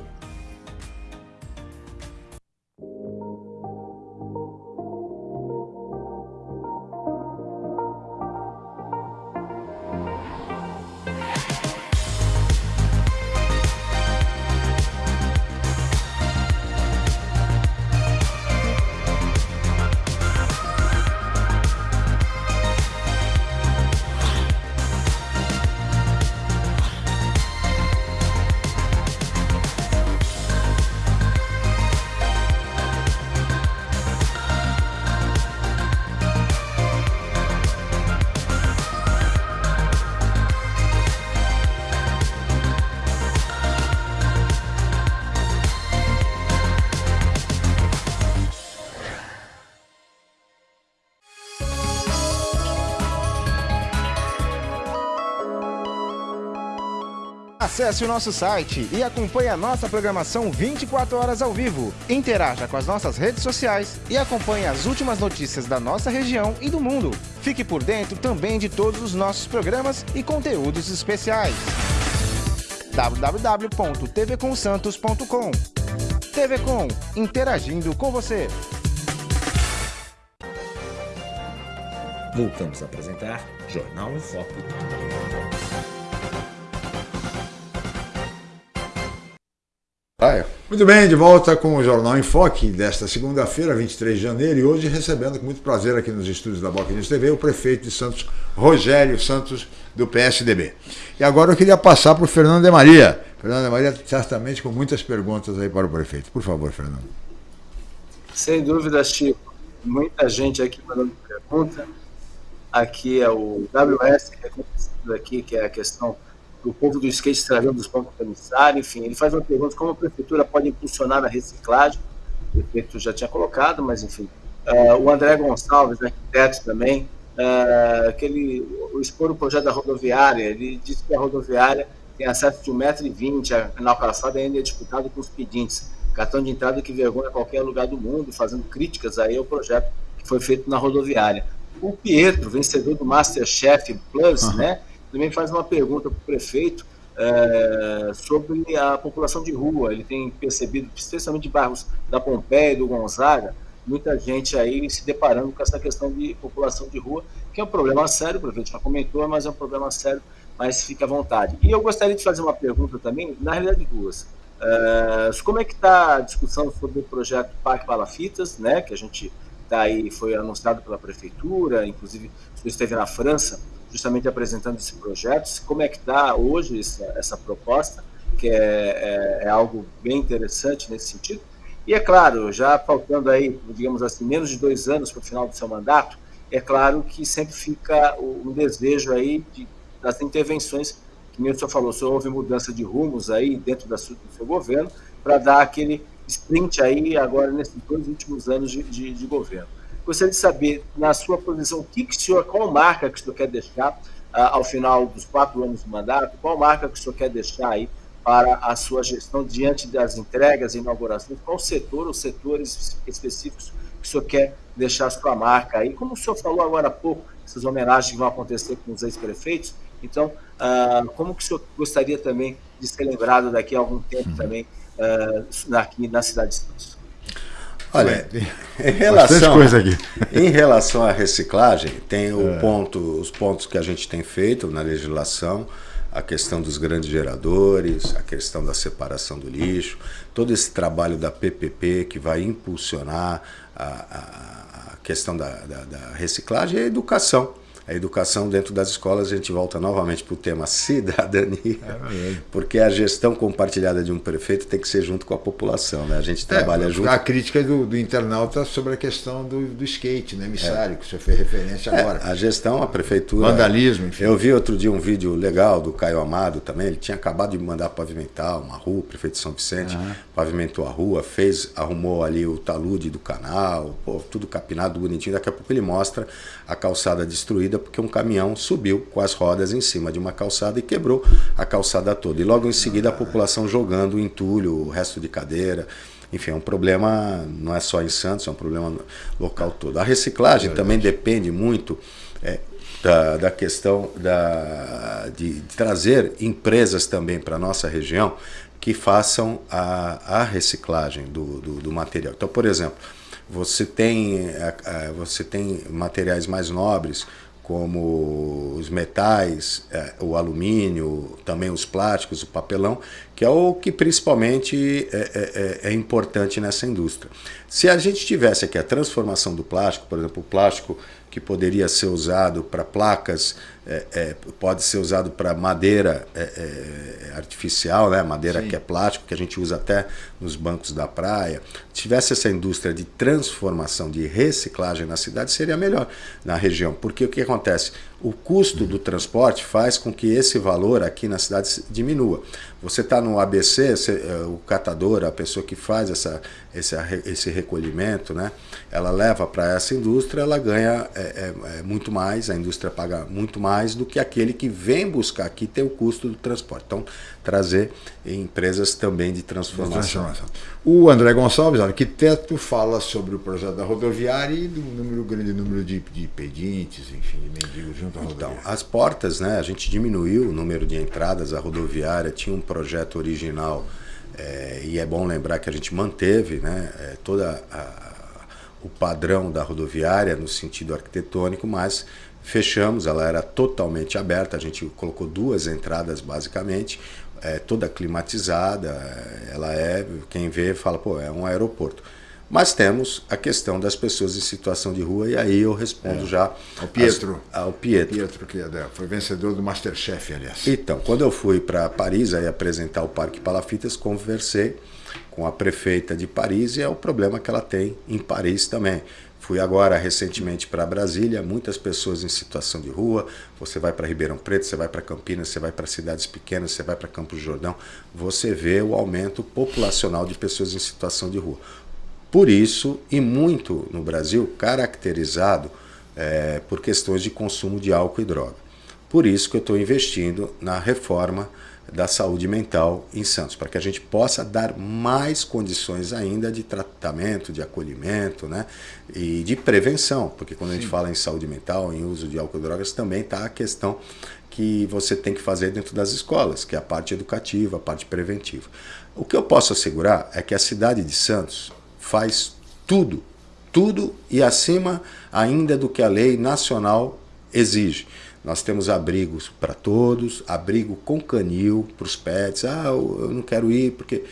Acesse o nosso site e acompanhe a nossa programação 24 horas ao vivo. Interaja com as nossas redes sociais e acompanhe as últimas notícias da nossa região e do mundo. Fique por dentro também de todos os nossos programas e conteúdos especiais. www.tvcomsantos.com TV Com, interagindo com você. Voltamos a apresentar Jornal em Foco. Muito bem, de volta com o Jornal em Foque desta segunda-feira, 23 de janeiro, e hoje recebendo com muito prazer aqui nos estúdios da Boca News TV o prefeito de Santos, Rogério Santos, do PSDB. E agora eu queria passar para o Fernando de Maria. Fernando de Maria, certamente com muitas perguntas aí para o prefeito. Por favor, Fernando. Sem dúvida, Chico. Muita gente aqui mandando pergunta. Aqui é o WS reconhecido aqui, que é a questão o povo do skate trazendo dos pontos comissário, enfim, ele faz uma pergunta como a prefeitura pode impulsionar a reciclagem, o prefeito já tinha colocado, mas enfim. Uh, o André Gonçalves, arquiteto também, uh, que ele expor o projeto da rodoviária, ele disse que a rodoviária tem acesso de 1,20m na calçada ainda é disputado com os pedintes. Cartão de entrada que vergonha qualquer lugar do mundo, fazendo críticas aí ao projeto que foi feito na rodoviária. O Pietro, vencedor do Masterchef Plus, uhum. né? Também faz uma pergunta para o prefeito é, sobre a população de rua. Ele tem percebido, especialmente de bairros da Pompeia e do Gonzaga, muita gente aí se deparando com essa questão de população de rua, que é um problema sério, o prefeito já comentou, mas é um problema sério, mas fica à vontade. E eu gostaria de fazer uma pergunta também, na realidade duas. É, como é que está a discussão sobre o projeto Parque Palafitas, né, que a gente está aí, foi anunciado pela prefeitura, inclusive esteve na França, justamente apresentando esse projeto, como é que está hoje essa, essa, proposta, que é, é, é, algo bem interessante nesse sentido. E é claro, já faltando aí, digamos assim, menos de dois anos para o final do seu mandato, é claro que sempre fica um desejo aí de, das intervenções, que nem o senhor falou, o senhor houve mudança de rumos aí dentro da, do seu governo, para dar aquele sprint aí agora nesses dois últimos anos de, de, de governo. Gostaria de saber, na sua posição, o que, que o senhor, qual marca que o senhor quer deixar uh, ao final dos quatro anos do mandato, qual marca que o senhor quer deixar aí para a sua gestão diante das entregas e inaugurações, qual setor ou setores específicos que o senhor quer deixar a sua marca aí, como o senhor falou agora há pouco, essas homenagens vão acontecer com os ex-prefeitos, então, uh, como que o senhor gostaria também de ser lembrado daqui a algum tempo também uh, aqui na cidade de Santos? Olha, em relação, em relação à reciclagem, tem o é. ponto, os pontos que a gente tem feito na legislação, a questão dos grandes geradores, a questão da separação do lixo, todo esse trabalho da PPP que vai impulsionar a, a, a questão da, da, da reciclagem e a educação a educação dentro das escolas, a gente volta novamente para o tema cidadania, é porque a gestão compartilhada de um prefeito tem que ser junto com a população, né? A gente é, trabalha é, junto. A crítica do, do, internauta sobre a questão do, do skate, né, emissário, é. que o senhor fez referência é, agora. A gestão, a prefeitura. Vandalismo, enfim. Eu vi outro dia um vídeo legal do Caio Amado também, ele tinha acabado de mandar pavimentar uma rua, o prefeito de São Vicente, uhum. pavimentou a rua, fez, arrumou ali o talude do canal, pô, tudo capinado, bonitinho, daqui a pouco ele mostra a calçada destruída porque um caminhão subiu com as rodas em cima de uma calçada e quebrou a calçada toda. E logo em seguida a população jogando entulho, o resto de cadeira. enfim, é um problema, não é só em Santos, é um problema local todo. A reciclagem também depende muito é, da, da, questão da, de, de trazer empresas também para a nossa região que façam a, a reciclagem do, do, do, material. Então, por exemplo, você tem, você tem materiais mais nobres, como os metais, é, o alumínio, também os plásticos, o papelão, que é o que principalmente é, é, é, importante nessa indústria. Se a gente tivesse aqui a transformação do plástico, por exemplo, o plástico que poderia ser usado para placas, é, é, pode ser usado para madeira é, é, artificial, né? madeira Sim. que é plástico, que a gente usa até nos bancos da praia. Se tivesse essa indústria de transformação, de reciclagem na cidade, seria melhor na região. Porque o que acontece? O custo do transporte faz com que esse valor aqui na cidade diminua. Você está no ABC, você, é, o catador, a pessoa que faz essa, esse, esse recolhimento, né? ela leva para essa indústria, ela ganha é, é, é, muito mais, a indústria paga muito mais do que aquele que vem buscar aqui ter o custo do transporte. Então, trazer empresas também de transformação. O André Gonçalves, arquiteto, fala sobre o projeto da rodoviária e do número grande número de, de pedintes, enfim, de mendigos junto à rodoviária. Então, as portas, né, a gente diminuiu o número de entradas à rodoviária, tinha um projeto original é, e é bom lembrar que a gente manteve né, é, toda o padrão da rodoviária no sentido arquitetônico, mas fechamos, ela era totalmente aberta, a gente colocou duas entradas basicamente, é, toda climatizada, ela é, quem vê fala, pô, é um aeroporto. Mas temos a questão das pessoas em situação de rua, e aí eu respondo é. já ao Pietro. As, ao Pietro. Pietro, que é, foi vencedor do Masterchef, aliás. Então, quando eu fui para Paris aí apresentar o Parque Palafitas, conversei com a prefeita de Paris e é o problema que ela tem em Paris também. Fui agora recentemente para Brasília, muitas pessoas em situação de rua. Você vai para Ribeirão Preto, você vai para Campinas, você vai para cidades pequenas, você vai para Campos do Jordão. Você vê o aumento populacional de pessoas em situação de rua. Por isso, e muito no Brasil, caracterizado é, por questões de consumo de álcool e droga. Por isso que eu estou investindo na reforma da saúde mental em Santos, para que a gente possa dar mais condições ainda de tratamento, de acolhimento né? e de prevenção, porque quando Sim. a gente fala em saúde mental, em uso de álcool e drogas, também está a questão que você tem que fazer dentro das escolas, que é a parte educativa, a parte preventiva. O que eu posso assegurar é que a cidade de Santos faz tudo, tudo e acima ainda do que a lei nacional exige. Nós temos abrigos para todos, abrigo com canil para os pets. Ah, eu não quero ir porque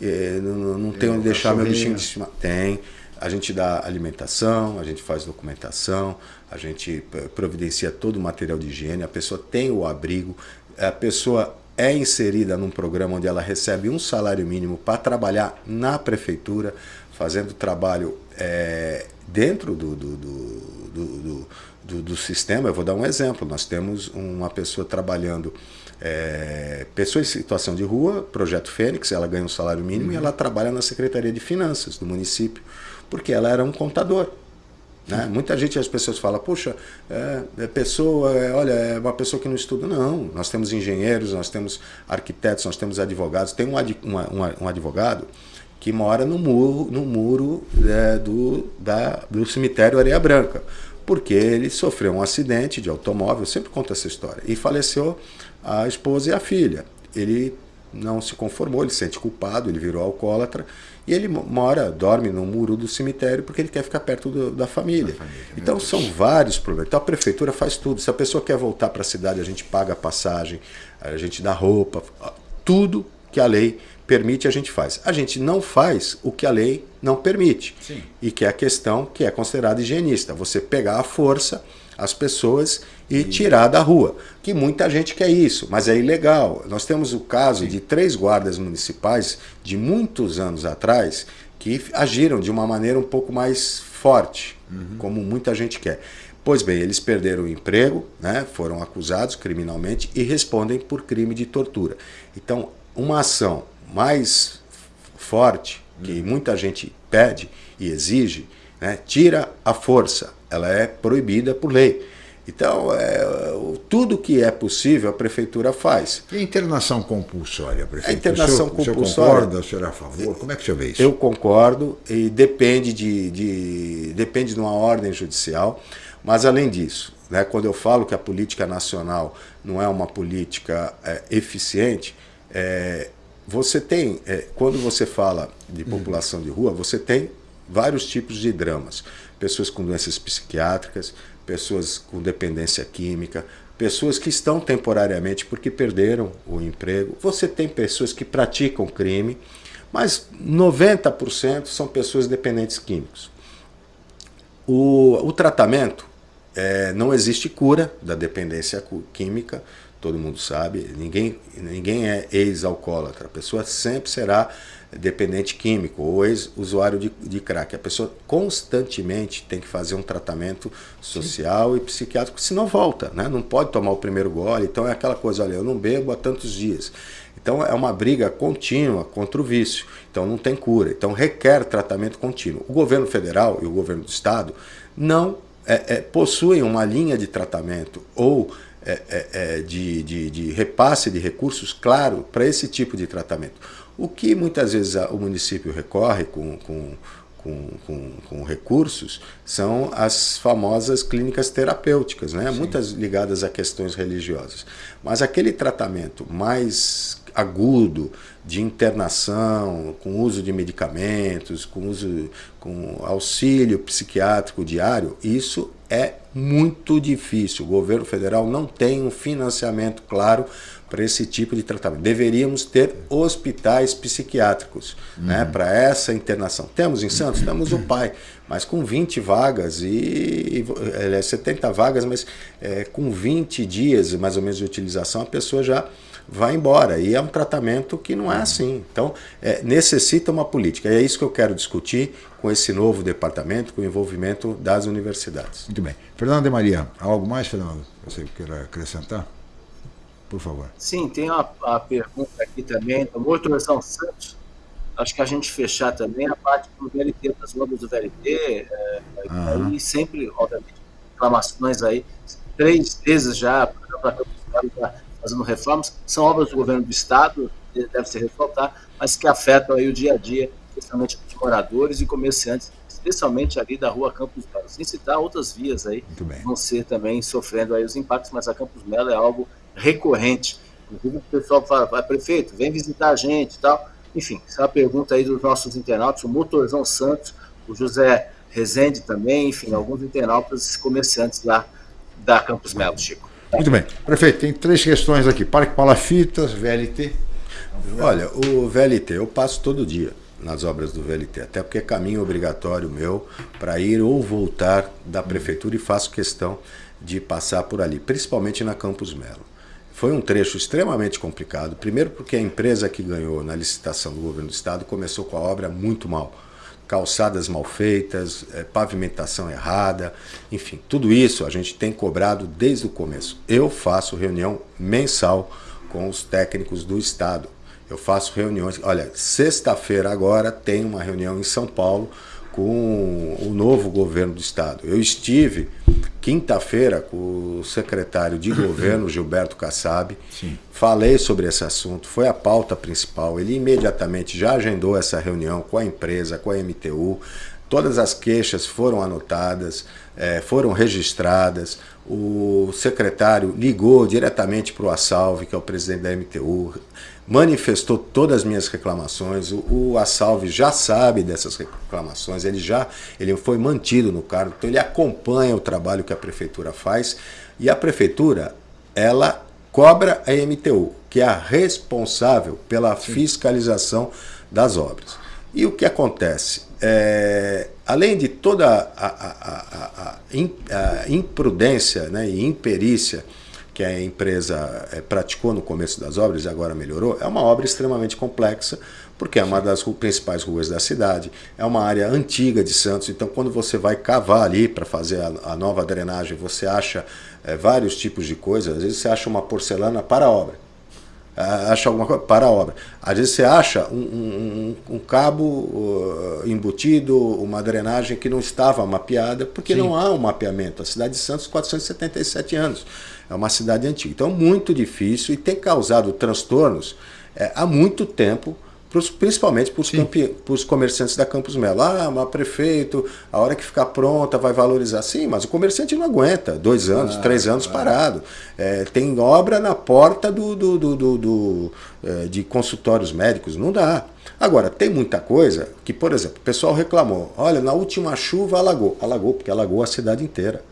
é, não, não tenho onde deixar meu bichinho de cima. Tem. A gente dá alimentação, a gente faz documentação, a gente providencia todo o material de higiene, a pessoa tem o abrigo, a pessoa é inserida num programa onde ela recebe um salário mínimo para trabalhar na prefeitura, fazendo trabalho é, dentro do, do, do, do do, do, sistema, eu vou dar um exemplo. Nós temos uma pessoa trabalhando, é, pessoa em situação de rua, Projeto Fênix, ela ganha um salário mínimo uhum. e ela trabalha na Secretaria de Finanças do município, porque ela era um contador. Né? Muita gente, as pessoas falam, puxa, é, é pessoa, é, olha, é uma pessoa que não estuda. Não, nós temos engenheiros, nós temos arquitetos, nós temos advogados. Tem um, uma, uma, um advogado que mora no muro, no muro é, do, da, do cemitério Areia Branca porque ele sofreu um acidente de automóvel, sempre conta essa história, e faleceu a esposa e a filha. Ele não se conformou, ele se sente culpado, ele virou alcoólatra, e ele mora, dorme no muro do cemitério porque ele quer ficar perto do, da família. Da família então são vários problemas. Então a prefeitura faz tudo. Se a pessoa quer voltar para a cidade, a gente paga a passagem, a gente dá roupa, tudo que a lei permite, a gente faz. A gente não faz o que a lei não permite. Sim. E que é a questão que é considerada higienista. Você pegar a força as pessoas e, e tirar da rua. Que muita gente quer isso, mas é ilegal. Nós temos o caso Sim. de três guardas municipais de muitos anos atrás que agiram de uma maneira um pouco mais forte, uhum. como muita gente quer. Pois bem, eles perderam o emprego, né, foram acusados criminalmente e respondem por crime de tortura. Então, uma ação mais forte, que hum. muita gente pede e exige, né, tira a força. Ela é proibida por lei. Então, é, tudo que é possível a prefeitura faz. E a internação compulsória, prefeito? A internação o senhor, compulsória. O senhor concorda? O senhor é a favor? Como é que o senhor vê isso? Eu concordo e depende de, de, depende de uma ordem judicial. Mas, além disso, né, quando eu falo que a política nacional não é uma política é, eficiente, é, você tem, é, quando você fala de população de rua, você tem vários tipos de dramas. Pessoas com doenças psiquiátricas, pessoas com dependência química, pessoas que estão temporariamente porque perderam o emprego. Você tem pessoas que praticam crime, mas 90% são pessoas dependentes químicos. O, o tratamento, é, não existe cura da dependência química, todo mundo sabe, ninguém, ninguém é ex-alcoólatra, a pessoa sempre será dependente químico ou ex-usuário de, de crack. A pessoa constantemente tem que fazer um tratamento social Sim. e psiquiátrico, senão volta, né? não pode tomar o primeiro gole, então é aquela coisa, olha, eu não bebo há tantos dias. Então é uma briga contínua contra o vício, então não tem cura, então requer tratamento contínuo. O governo federal e o governo do estado não é, é, possuem uma linha de tratamento ou é, é, é de, de, de repasse de recursos claro para esse tipo de tratamento. O que muitas vezes o município recorre com, com, com, com, com recursos são as famosas clínicas terapêuticas, né? muitas ligadas a questões religiosas. Mas aquele tratamento mais agudo de internação, com uso de medicamentos, com uso com auxílio psiquiátrico diário, isso é muito difícil. O governo federal não tem um financiamento claro para esse tipo de tratamento. Deveríamos ter hospitais psiquiátricos uhum. né, para essa internação. Temos em Santos? Temos o PAI, mas com 20 vagas e, e 70 vagas, mas é, com 20 dias mais ou menos de utilização, a pessoa já vai embora. E é um tratamento que não é assim. Então, é, necessita uma política. E é isso que eu quero discutir com esse novo departamento, com o envolvimento das universidades. Muito bem. Fernando de Maria, algo mais, Fernando, você quer acrescentar? Por favor. Sim, tem uma, uma pergunta aqui também do Morto São Santos. Acho que a gente fechar também a parte do VLT, das obras do VLT, é, uhum. e sempre, obviamente, reclamações aí, três vezes já para fazendo reformas, são obras do governo do Estado, deve se ressaltar, mas que afetam aí o dia a dia, especialmente os moradores e comerciantes, especialmente ali da rua Campos Melo. Sem citar outras vias aí, vão ser também sofrendo aí os impactos, mas a Campos Melo é algo recorrente. Inclusive o pessoal fala, prefeito, vem visitar a gente e tal. Enfim, essa é a pergunta aí dos nossos internautas, o Motorzão Santos, o José Rezende também, enfim, alguns internautas comerciantes lá da Campos Melo, Chico. Muito bem. Prefeito, tem três questões aqui. Parque Palafitas, VLT. Olha, o VLT eu passo todo dia nas obras do VLT, até porque é caminho obrigatório meu para ir ou voltar da prefeitura e faço questão de passar por ali, principalmente na Campos Melo. Foi um trecho extremamente complicado, primeiro porque a empresa que ganhou na licitação do governo do estado começou com a obra muito mal calçadas mal feitas, é, pavimentação errada, enfim, tudo isso a gente tem cobrado desde o começo. Eu faço reunião mensal com os técnicos do Estado. Eu faço reuniões. Olha, sexta-feira agora tem uma reunião em São Paulo com o novo governo do Estado. Eu estive quinta-feira com o secretário de governo, Gilberto Kassab. Sim. Falei sobre esse assunto, foi a pauta principal. Ele imediatamente já agendou essa reunião com a empresa, com a MTU. Todas as queixas foram anotadas, é, foram registradas. O secretário ligou diretamente para o Assalve, que é o presidente da MTU, manifestou todas as minhas reclamações. O, o Assalve já sabe dessas reclamações, ele já ele foi mantido no cargo, então ele acompanha o trabalho que a prefeitura faz e a prefeitura ela cobra a MTU, que é a responsável pela Sim. fiscalização das obras. E o que acontece? É, além de toda a, a, a, a imprudência né, e imperícia que a empresa é, praticou no começo das obras e agora melhorou, é uma obra extremamente complexa, porque é uma das principais ruas da cidade, é uma área antiga de Santos, então quando você vai cavar ali para fazer a, nova drenagem, você acha é, vários tipos de coisas, às vezes você acha uma porcelana para a obra. Acha alguma coisa, para a obra. Às vezes você acha um, um, um cabo uh, embutido, uma drenagem que não estava mapeada, porque Sim. não há um mapeamento. A cidade de Santos, 477 anos, é uma cidade antiga. Então, muito difícil e tem causado transtornos é, há muito tempo principalmente para os comerciantes da Campos Melo. Ah, mas prefeito, a hora que ficar pronta vai valorizar. Sim, mas o comerciante não aguenta dois anos, ah, três anos ah. parado. É, tem obra na porta do, do, do, do, do é, de consultórios médicos, não dá. Agora, tem muita coisa que, por exemplo, o pessoal reclamou, olha, na última chuva alagou. Alagou, porque alagou a cidade inteira.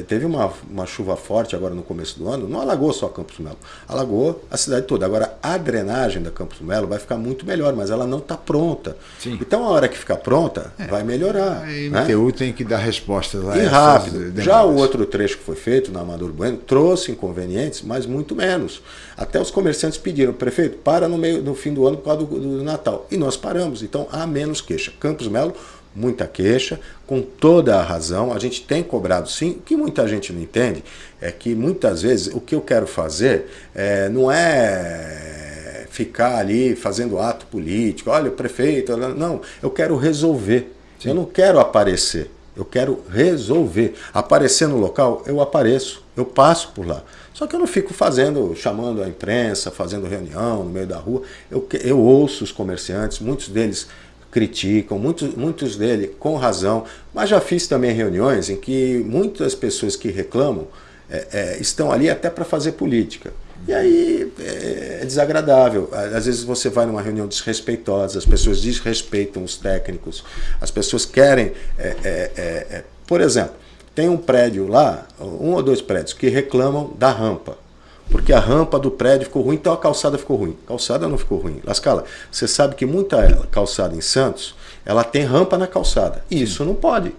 Teve uma, uma chuva forte agora no começo do ano, não alagou só Campos Melo, alagou a cidade toda. Agora, a drenagem da Campos Melo vai ficar muito melhor, mas ela não está pronta. Sim. Então, a hora que ficar pronta, é. vai melhorar. A MTU né? tem que dar respostas lá. E rápido. Demandas. Já o outro trecho que foi feito na Amador Bueno trouxe inconvenientes, mas muito menos. Até os comerciantes pediram, prefeito, para no meio no fim do ano por causa do, do Natal. E nós paramos. Então, há menos queixa. Campos Melo muita queixa, com toda a razão. A gente tem cobrado sim. O que muita gente não entende é que muitas vezes o que eu quero fazer é, não é ficar ali fazendo ato político. Olha, o prefeito. Não, eu quero resolver. Sim. Eu não quero aparecer. Eu quero resolver. Aparecer no local, eu apareço, eu passo por lá. Só que eu não fico fazendo, chamando a imprensa, fazendo reunião no meio da rua. Eu, eu ouço os comerciantes, muitos deles criticam, muitos, muitos deles com razão, mas já fiz também reuniões em que muitas pessoas que reclamam é, é, estão ali até para fazer política. E aí é, é, desagradável. Às vezes você vai numa reunião desrespeitosa, as pessoas desrespeitam os técnicos, as pessoas querem. É, é, é por exemplo, tem um prédio lá, um ou dois prédios, que reclamam da rampa porque a rampa do prédio ficou ruim, então a calçada ficou ruim. Calçada não ficou ruim. Lascala, você sabe que muita calçada em Santos, ela tem rampa na calçada. E isso não pode.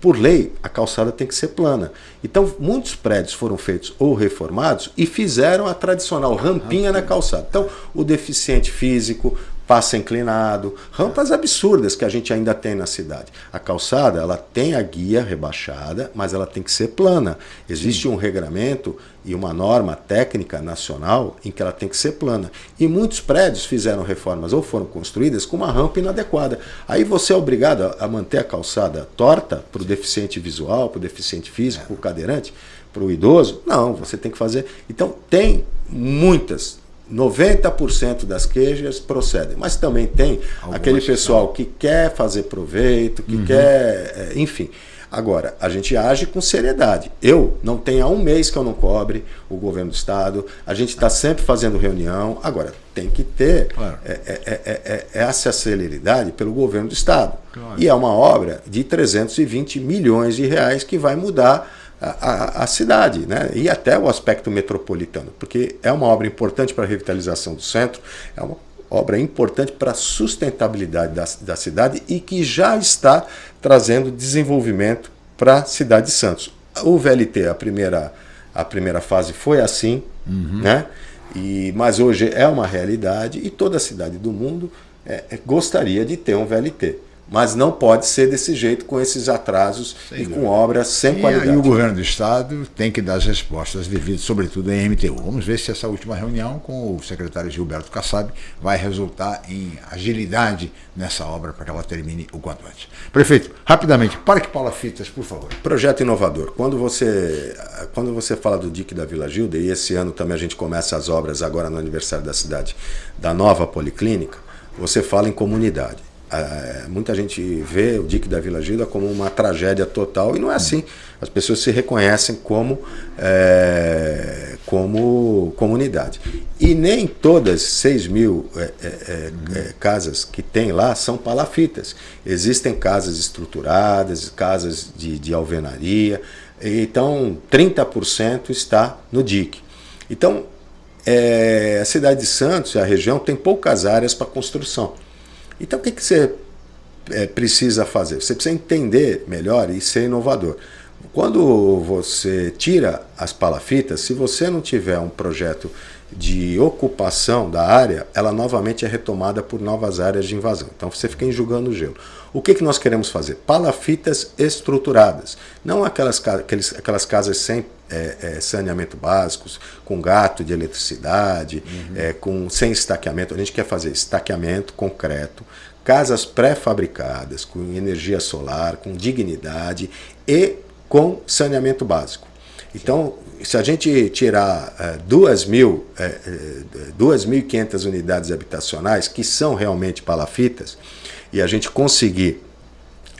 Por lei, a calçada tem que ser plana. Então, muitos prédios foram feitos ou reformados e fizeram a tradicional rampinha na calçada. Então, o deficiente físico, passa inclinado, rampas absurdas que a gente ainda tem na cidade. A calçada, ela tem a guia rebaixada, mas ela tem que ser plana. Existe um regramento e uma norma técnica nacional em que ela tem que ser plana. E muitos prédios fizeram reformas ou foram construídas com uma rampa inadequada. Aí você é obrigado a manter a calçada torta para o deficiente visual, para o deficiente físico, para o cadeirante, para o idoso? Não, você tem que fazer. Então tem muitas 90% das queijas procedem, mas também tem Algumas aquele pessoal que quer fazer proveito, que uhum. quer, é, enfim. Agora, a gente age com seriedade. Eu não tenho há um mês que eu não cobre o governo do Estado, a gente está sempre fazendo reunião. Agora, tem que ter claro. é, é, é, essa celeridade pelo governo do Estado. Claro. E é uma obra de 320 milhões de reais que vai mudar a, a, cidade né? e até o aspecto metropolitano, porque é uma obra importante para a revitalização do centro, é uma obra importante para a sustentabilidade da, da cidade e que já está trazendo desenvolvimento para a cidade de Santos. O VLT, a primeira, a primeira fase foi assim, uhum. né? E, mas hoje é uma realidade e toda cidade do mundo é, é, gostaria de ter um VLT mas não pode ser desse jeito com esses atrasos sem e dúvida. com obras sem e qualidade. E o governo do estado tem que dar as respostas devidas, sobretudo em MTU. Vamos ver se essa última reunião com o secretário Gilberto Kassab vai resultar em agilidade nessa obra para que ela termine o quanto antes. Prefeito, rapidamente, Parque Paula Fitas, por favor. Projeto inovador. Quando você, quando você fala do DIC da Vila Gilda, e esse ano também a gente começa as obras agora no aniversário da cidade, da nova policlínica, você fala em comunidade muita gente vê o Dique da Vila Gilda como uma tragédia total e não é assim. As pessoas se reconhecem como, é, como comunidade. E nem todas 6 mil é, é, é, é, casas que tem lá são palafitas. Existem casas estruturadas, casas de, de alvenaria. Então, 30% está no DIC. Então, é, a cidade de Santos, a região, tem poucas áreas para construção. Então o que, que você é, precisa fazer? Você precisa entender melhor e ser inovador. Quando você tira as palafitas, se você não tiver um projeto de ocupação da área, ela novamente é retomada por novas áreas de invasão. Então você fica enxugando o gelo. O que, que nós queremos fazer? Palafitas estruturadas, não aquelas, aqueles, aquelas casas sem é, é, saneamento básicos, com gato de eletricidade, uhum. é, com, sem estaqueamento. A gente quer fazer estaqueamento concreto, casas pré-fabricadas, com energia solar, com dignidade e com saneamento básico. Então, se a gente tirar é, 2.500 é, é unidades habitacionais, que são realmente palafitas, e a gente conseguir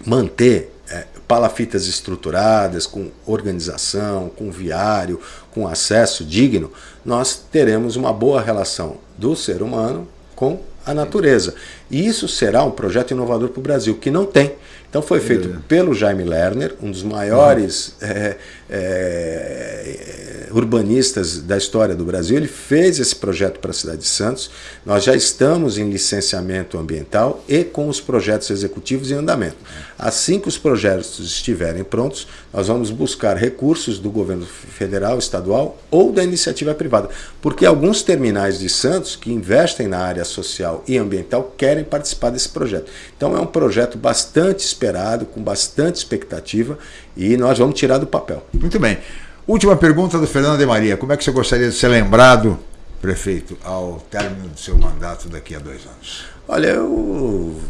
manter é, palafitas estruturadas, com organização, com viário, com acesso digno, nós teremos uma boa relação do ser humano com a natureza. E isso será um projeto inovador para o Brasil, que não tem. Então foi feito pelo Jaime Lerner, um dos maiores é, é, urbanistas da história do Brasil. Ele fez esse projeto para a cidade de Santos. Nós já estamos em licenciamento ambiental e com os projetos executivos em andamento. Assim que os projetos estiverem prontos, nós vamos buscar recursos do governo federal, estadual ou da iniciativa privada. Porque alguns terminais de Santos que investem na área social e ambiental querem participar desse projeto. Então é um projeto bastante esperado, com bastante expectativa e nós vamos tirar do papel. Muito bem. Última pergunta do Fernando de Maria. Como é que você gostaria de ser lembrado, prefeito, ao término do seu mandato daqui a dois anos? Olha, eu.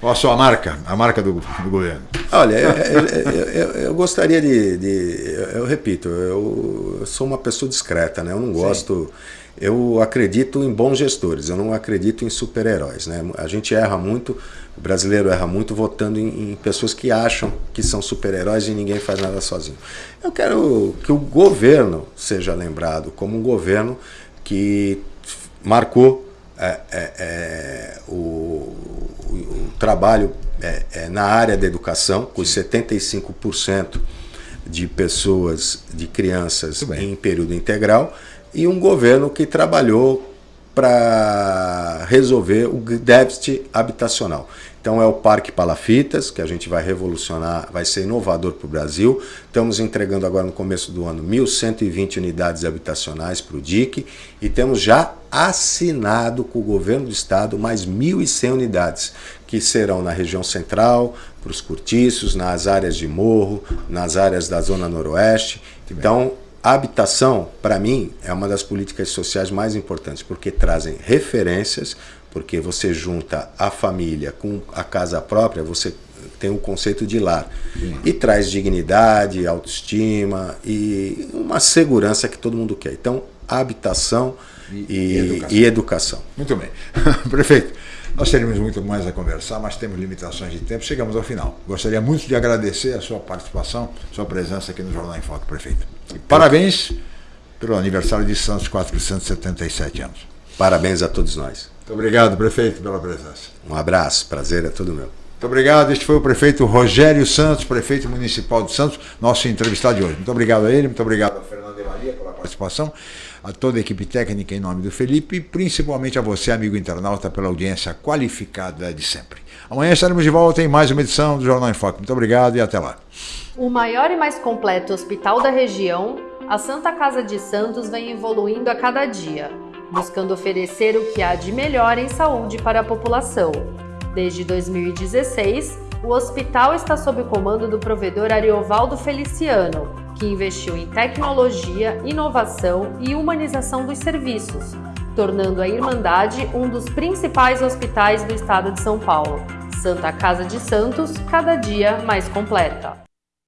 Qual a sua marca, a marca do, do governo? Olha, eu, eu, eu, eu gostaria de, de, Eu repito, eu, sou uma pessoa discreta, né? Eu não gosto. Sim eu acredito em bons gestores, eu não acredito em super-heróis. Né? A gente erra muito, o brasileiro erra muito votando em, em pessoas que acham que são super-heróis e ninguém faz nada sozinho. Eu quero que o governo seja lembrado como um governo que marcou é, é, é, o, o, trabalho é, é, na área da educação, com 75% de pessoas, de crianças em período integral, e um governo que trabalhou para resolver o déficit habitacional. Então é o Parque Palafitas, que a gente vai revolucionar, vai ser inovador para o Brasil. Estamos entregando agora no começo do ano 1.120 unidades habitacionais para o DIC e temos já assinado com o governo do estado mais 1.100 unidades, que serão na região central, para os cortiços, nas áreas de morro, nas áreas da zona noroeste. Então a habitação, para mim, é uma das políticas sociais mais importantes, porque trazem referências, porque você junta a família com a casa própria, você tem o um conceito de lar. E traz dignidade, autoestima e uma segurança que todo mundo quer. Então, habitação e, e, educação. e educação. Muito bem. Prefeito, nós teríamos muito mais a conversar, mas temos limitações de tempo. Chegamos ao final. Gostaria muito de agradecer a sua participação, sua presença aqui no Jornal em Foco, prefeito. E parabéns pelo aniversário de Santos, 477 anos. Parabéns a todos nós. Muito obrigado, prefeito, pela presença. Um abraço, prazer é todo meu. Muito obrigado. Este foi o prefeito Rogério Santos, prefeito municipal de Santos, nosso entrevistado de hoje. Muito obrigado a ele, muito obrigado a Fernando de Maria pela participação a toda a equipe técnica em nome do Felipe e principalmente a você, amigo internauta, pela audiência qualificada de sempre. Amanhã estaremos de volta em mais uma edição do Jornal em Foco. Muito obrigado e até lá. O maior e mais completo hospital da região, a Santa Casa de Santos vem evoluindo a cada dia, buscando oferecer o que há de melhor em saúde para a população. Desde 2016, o hospital está sob o comando do provedor Ariovaldo Feliciano, que investiu em tecnologia, inovação e humanização dos serviços, tornando a Irmandade um dos principais hospitais do estado de São Paulo. Santa Casa de Santos, cada dia mais completa.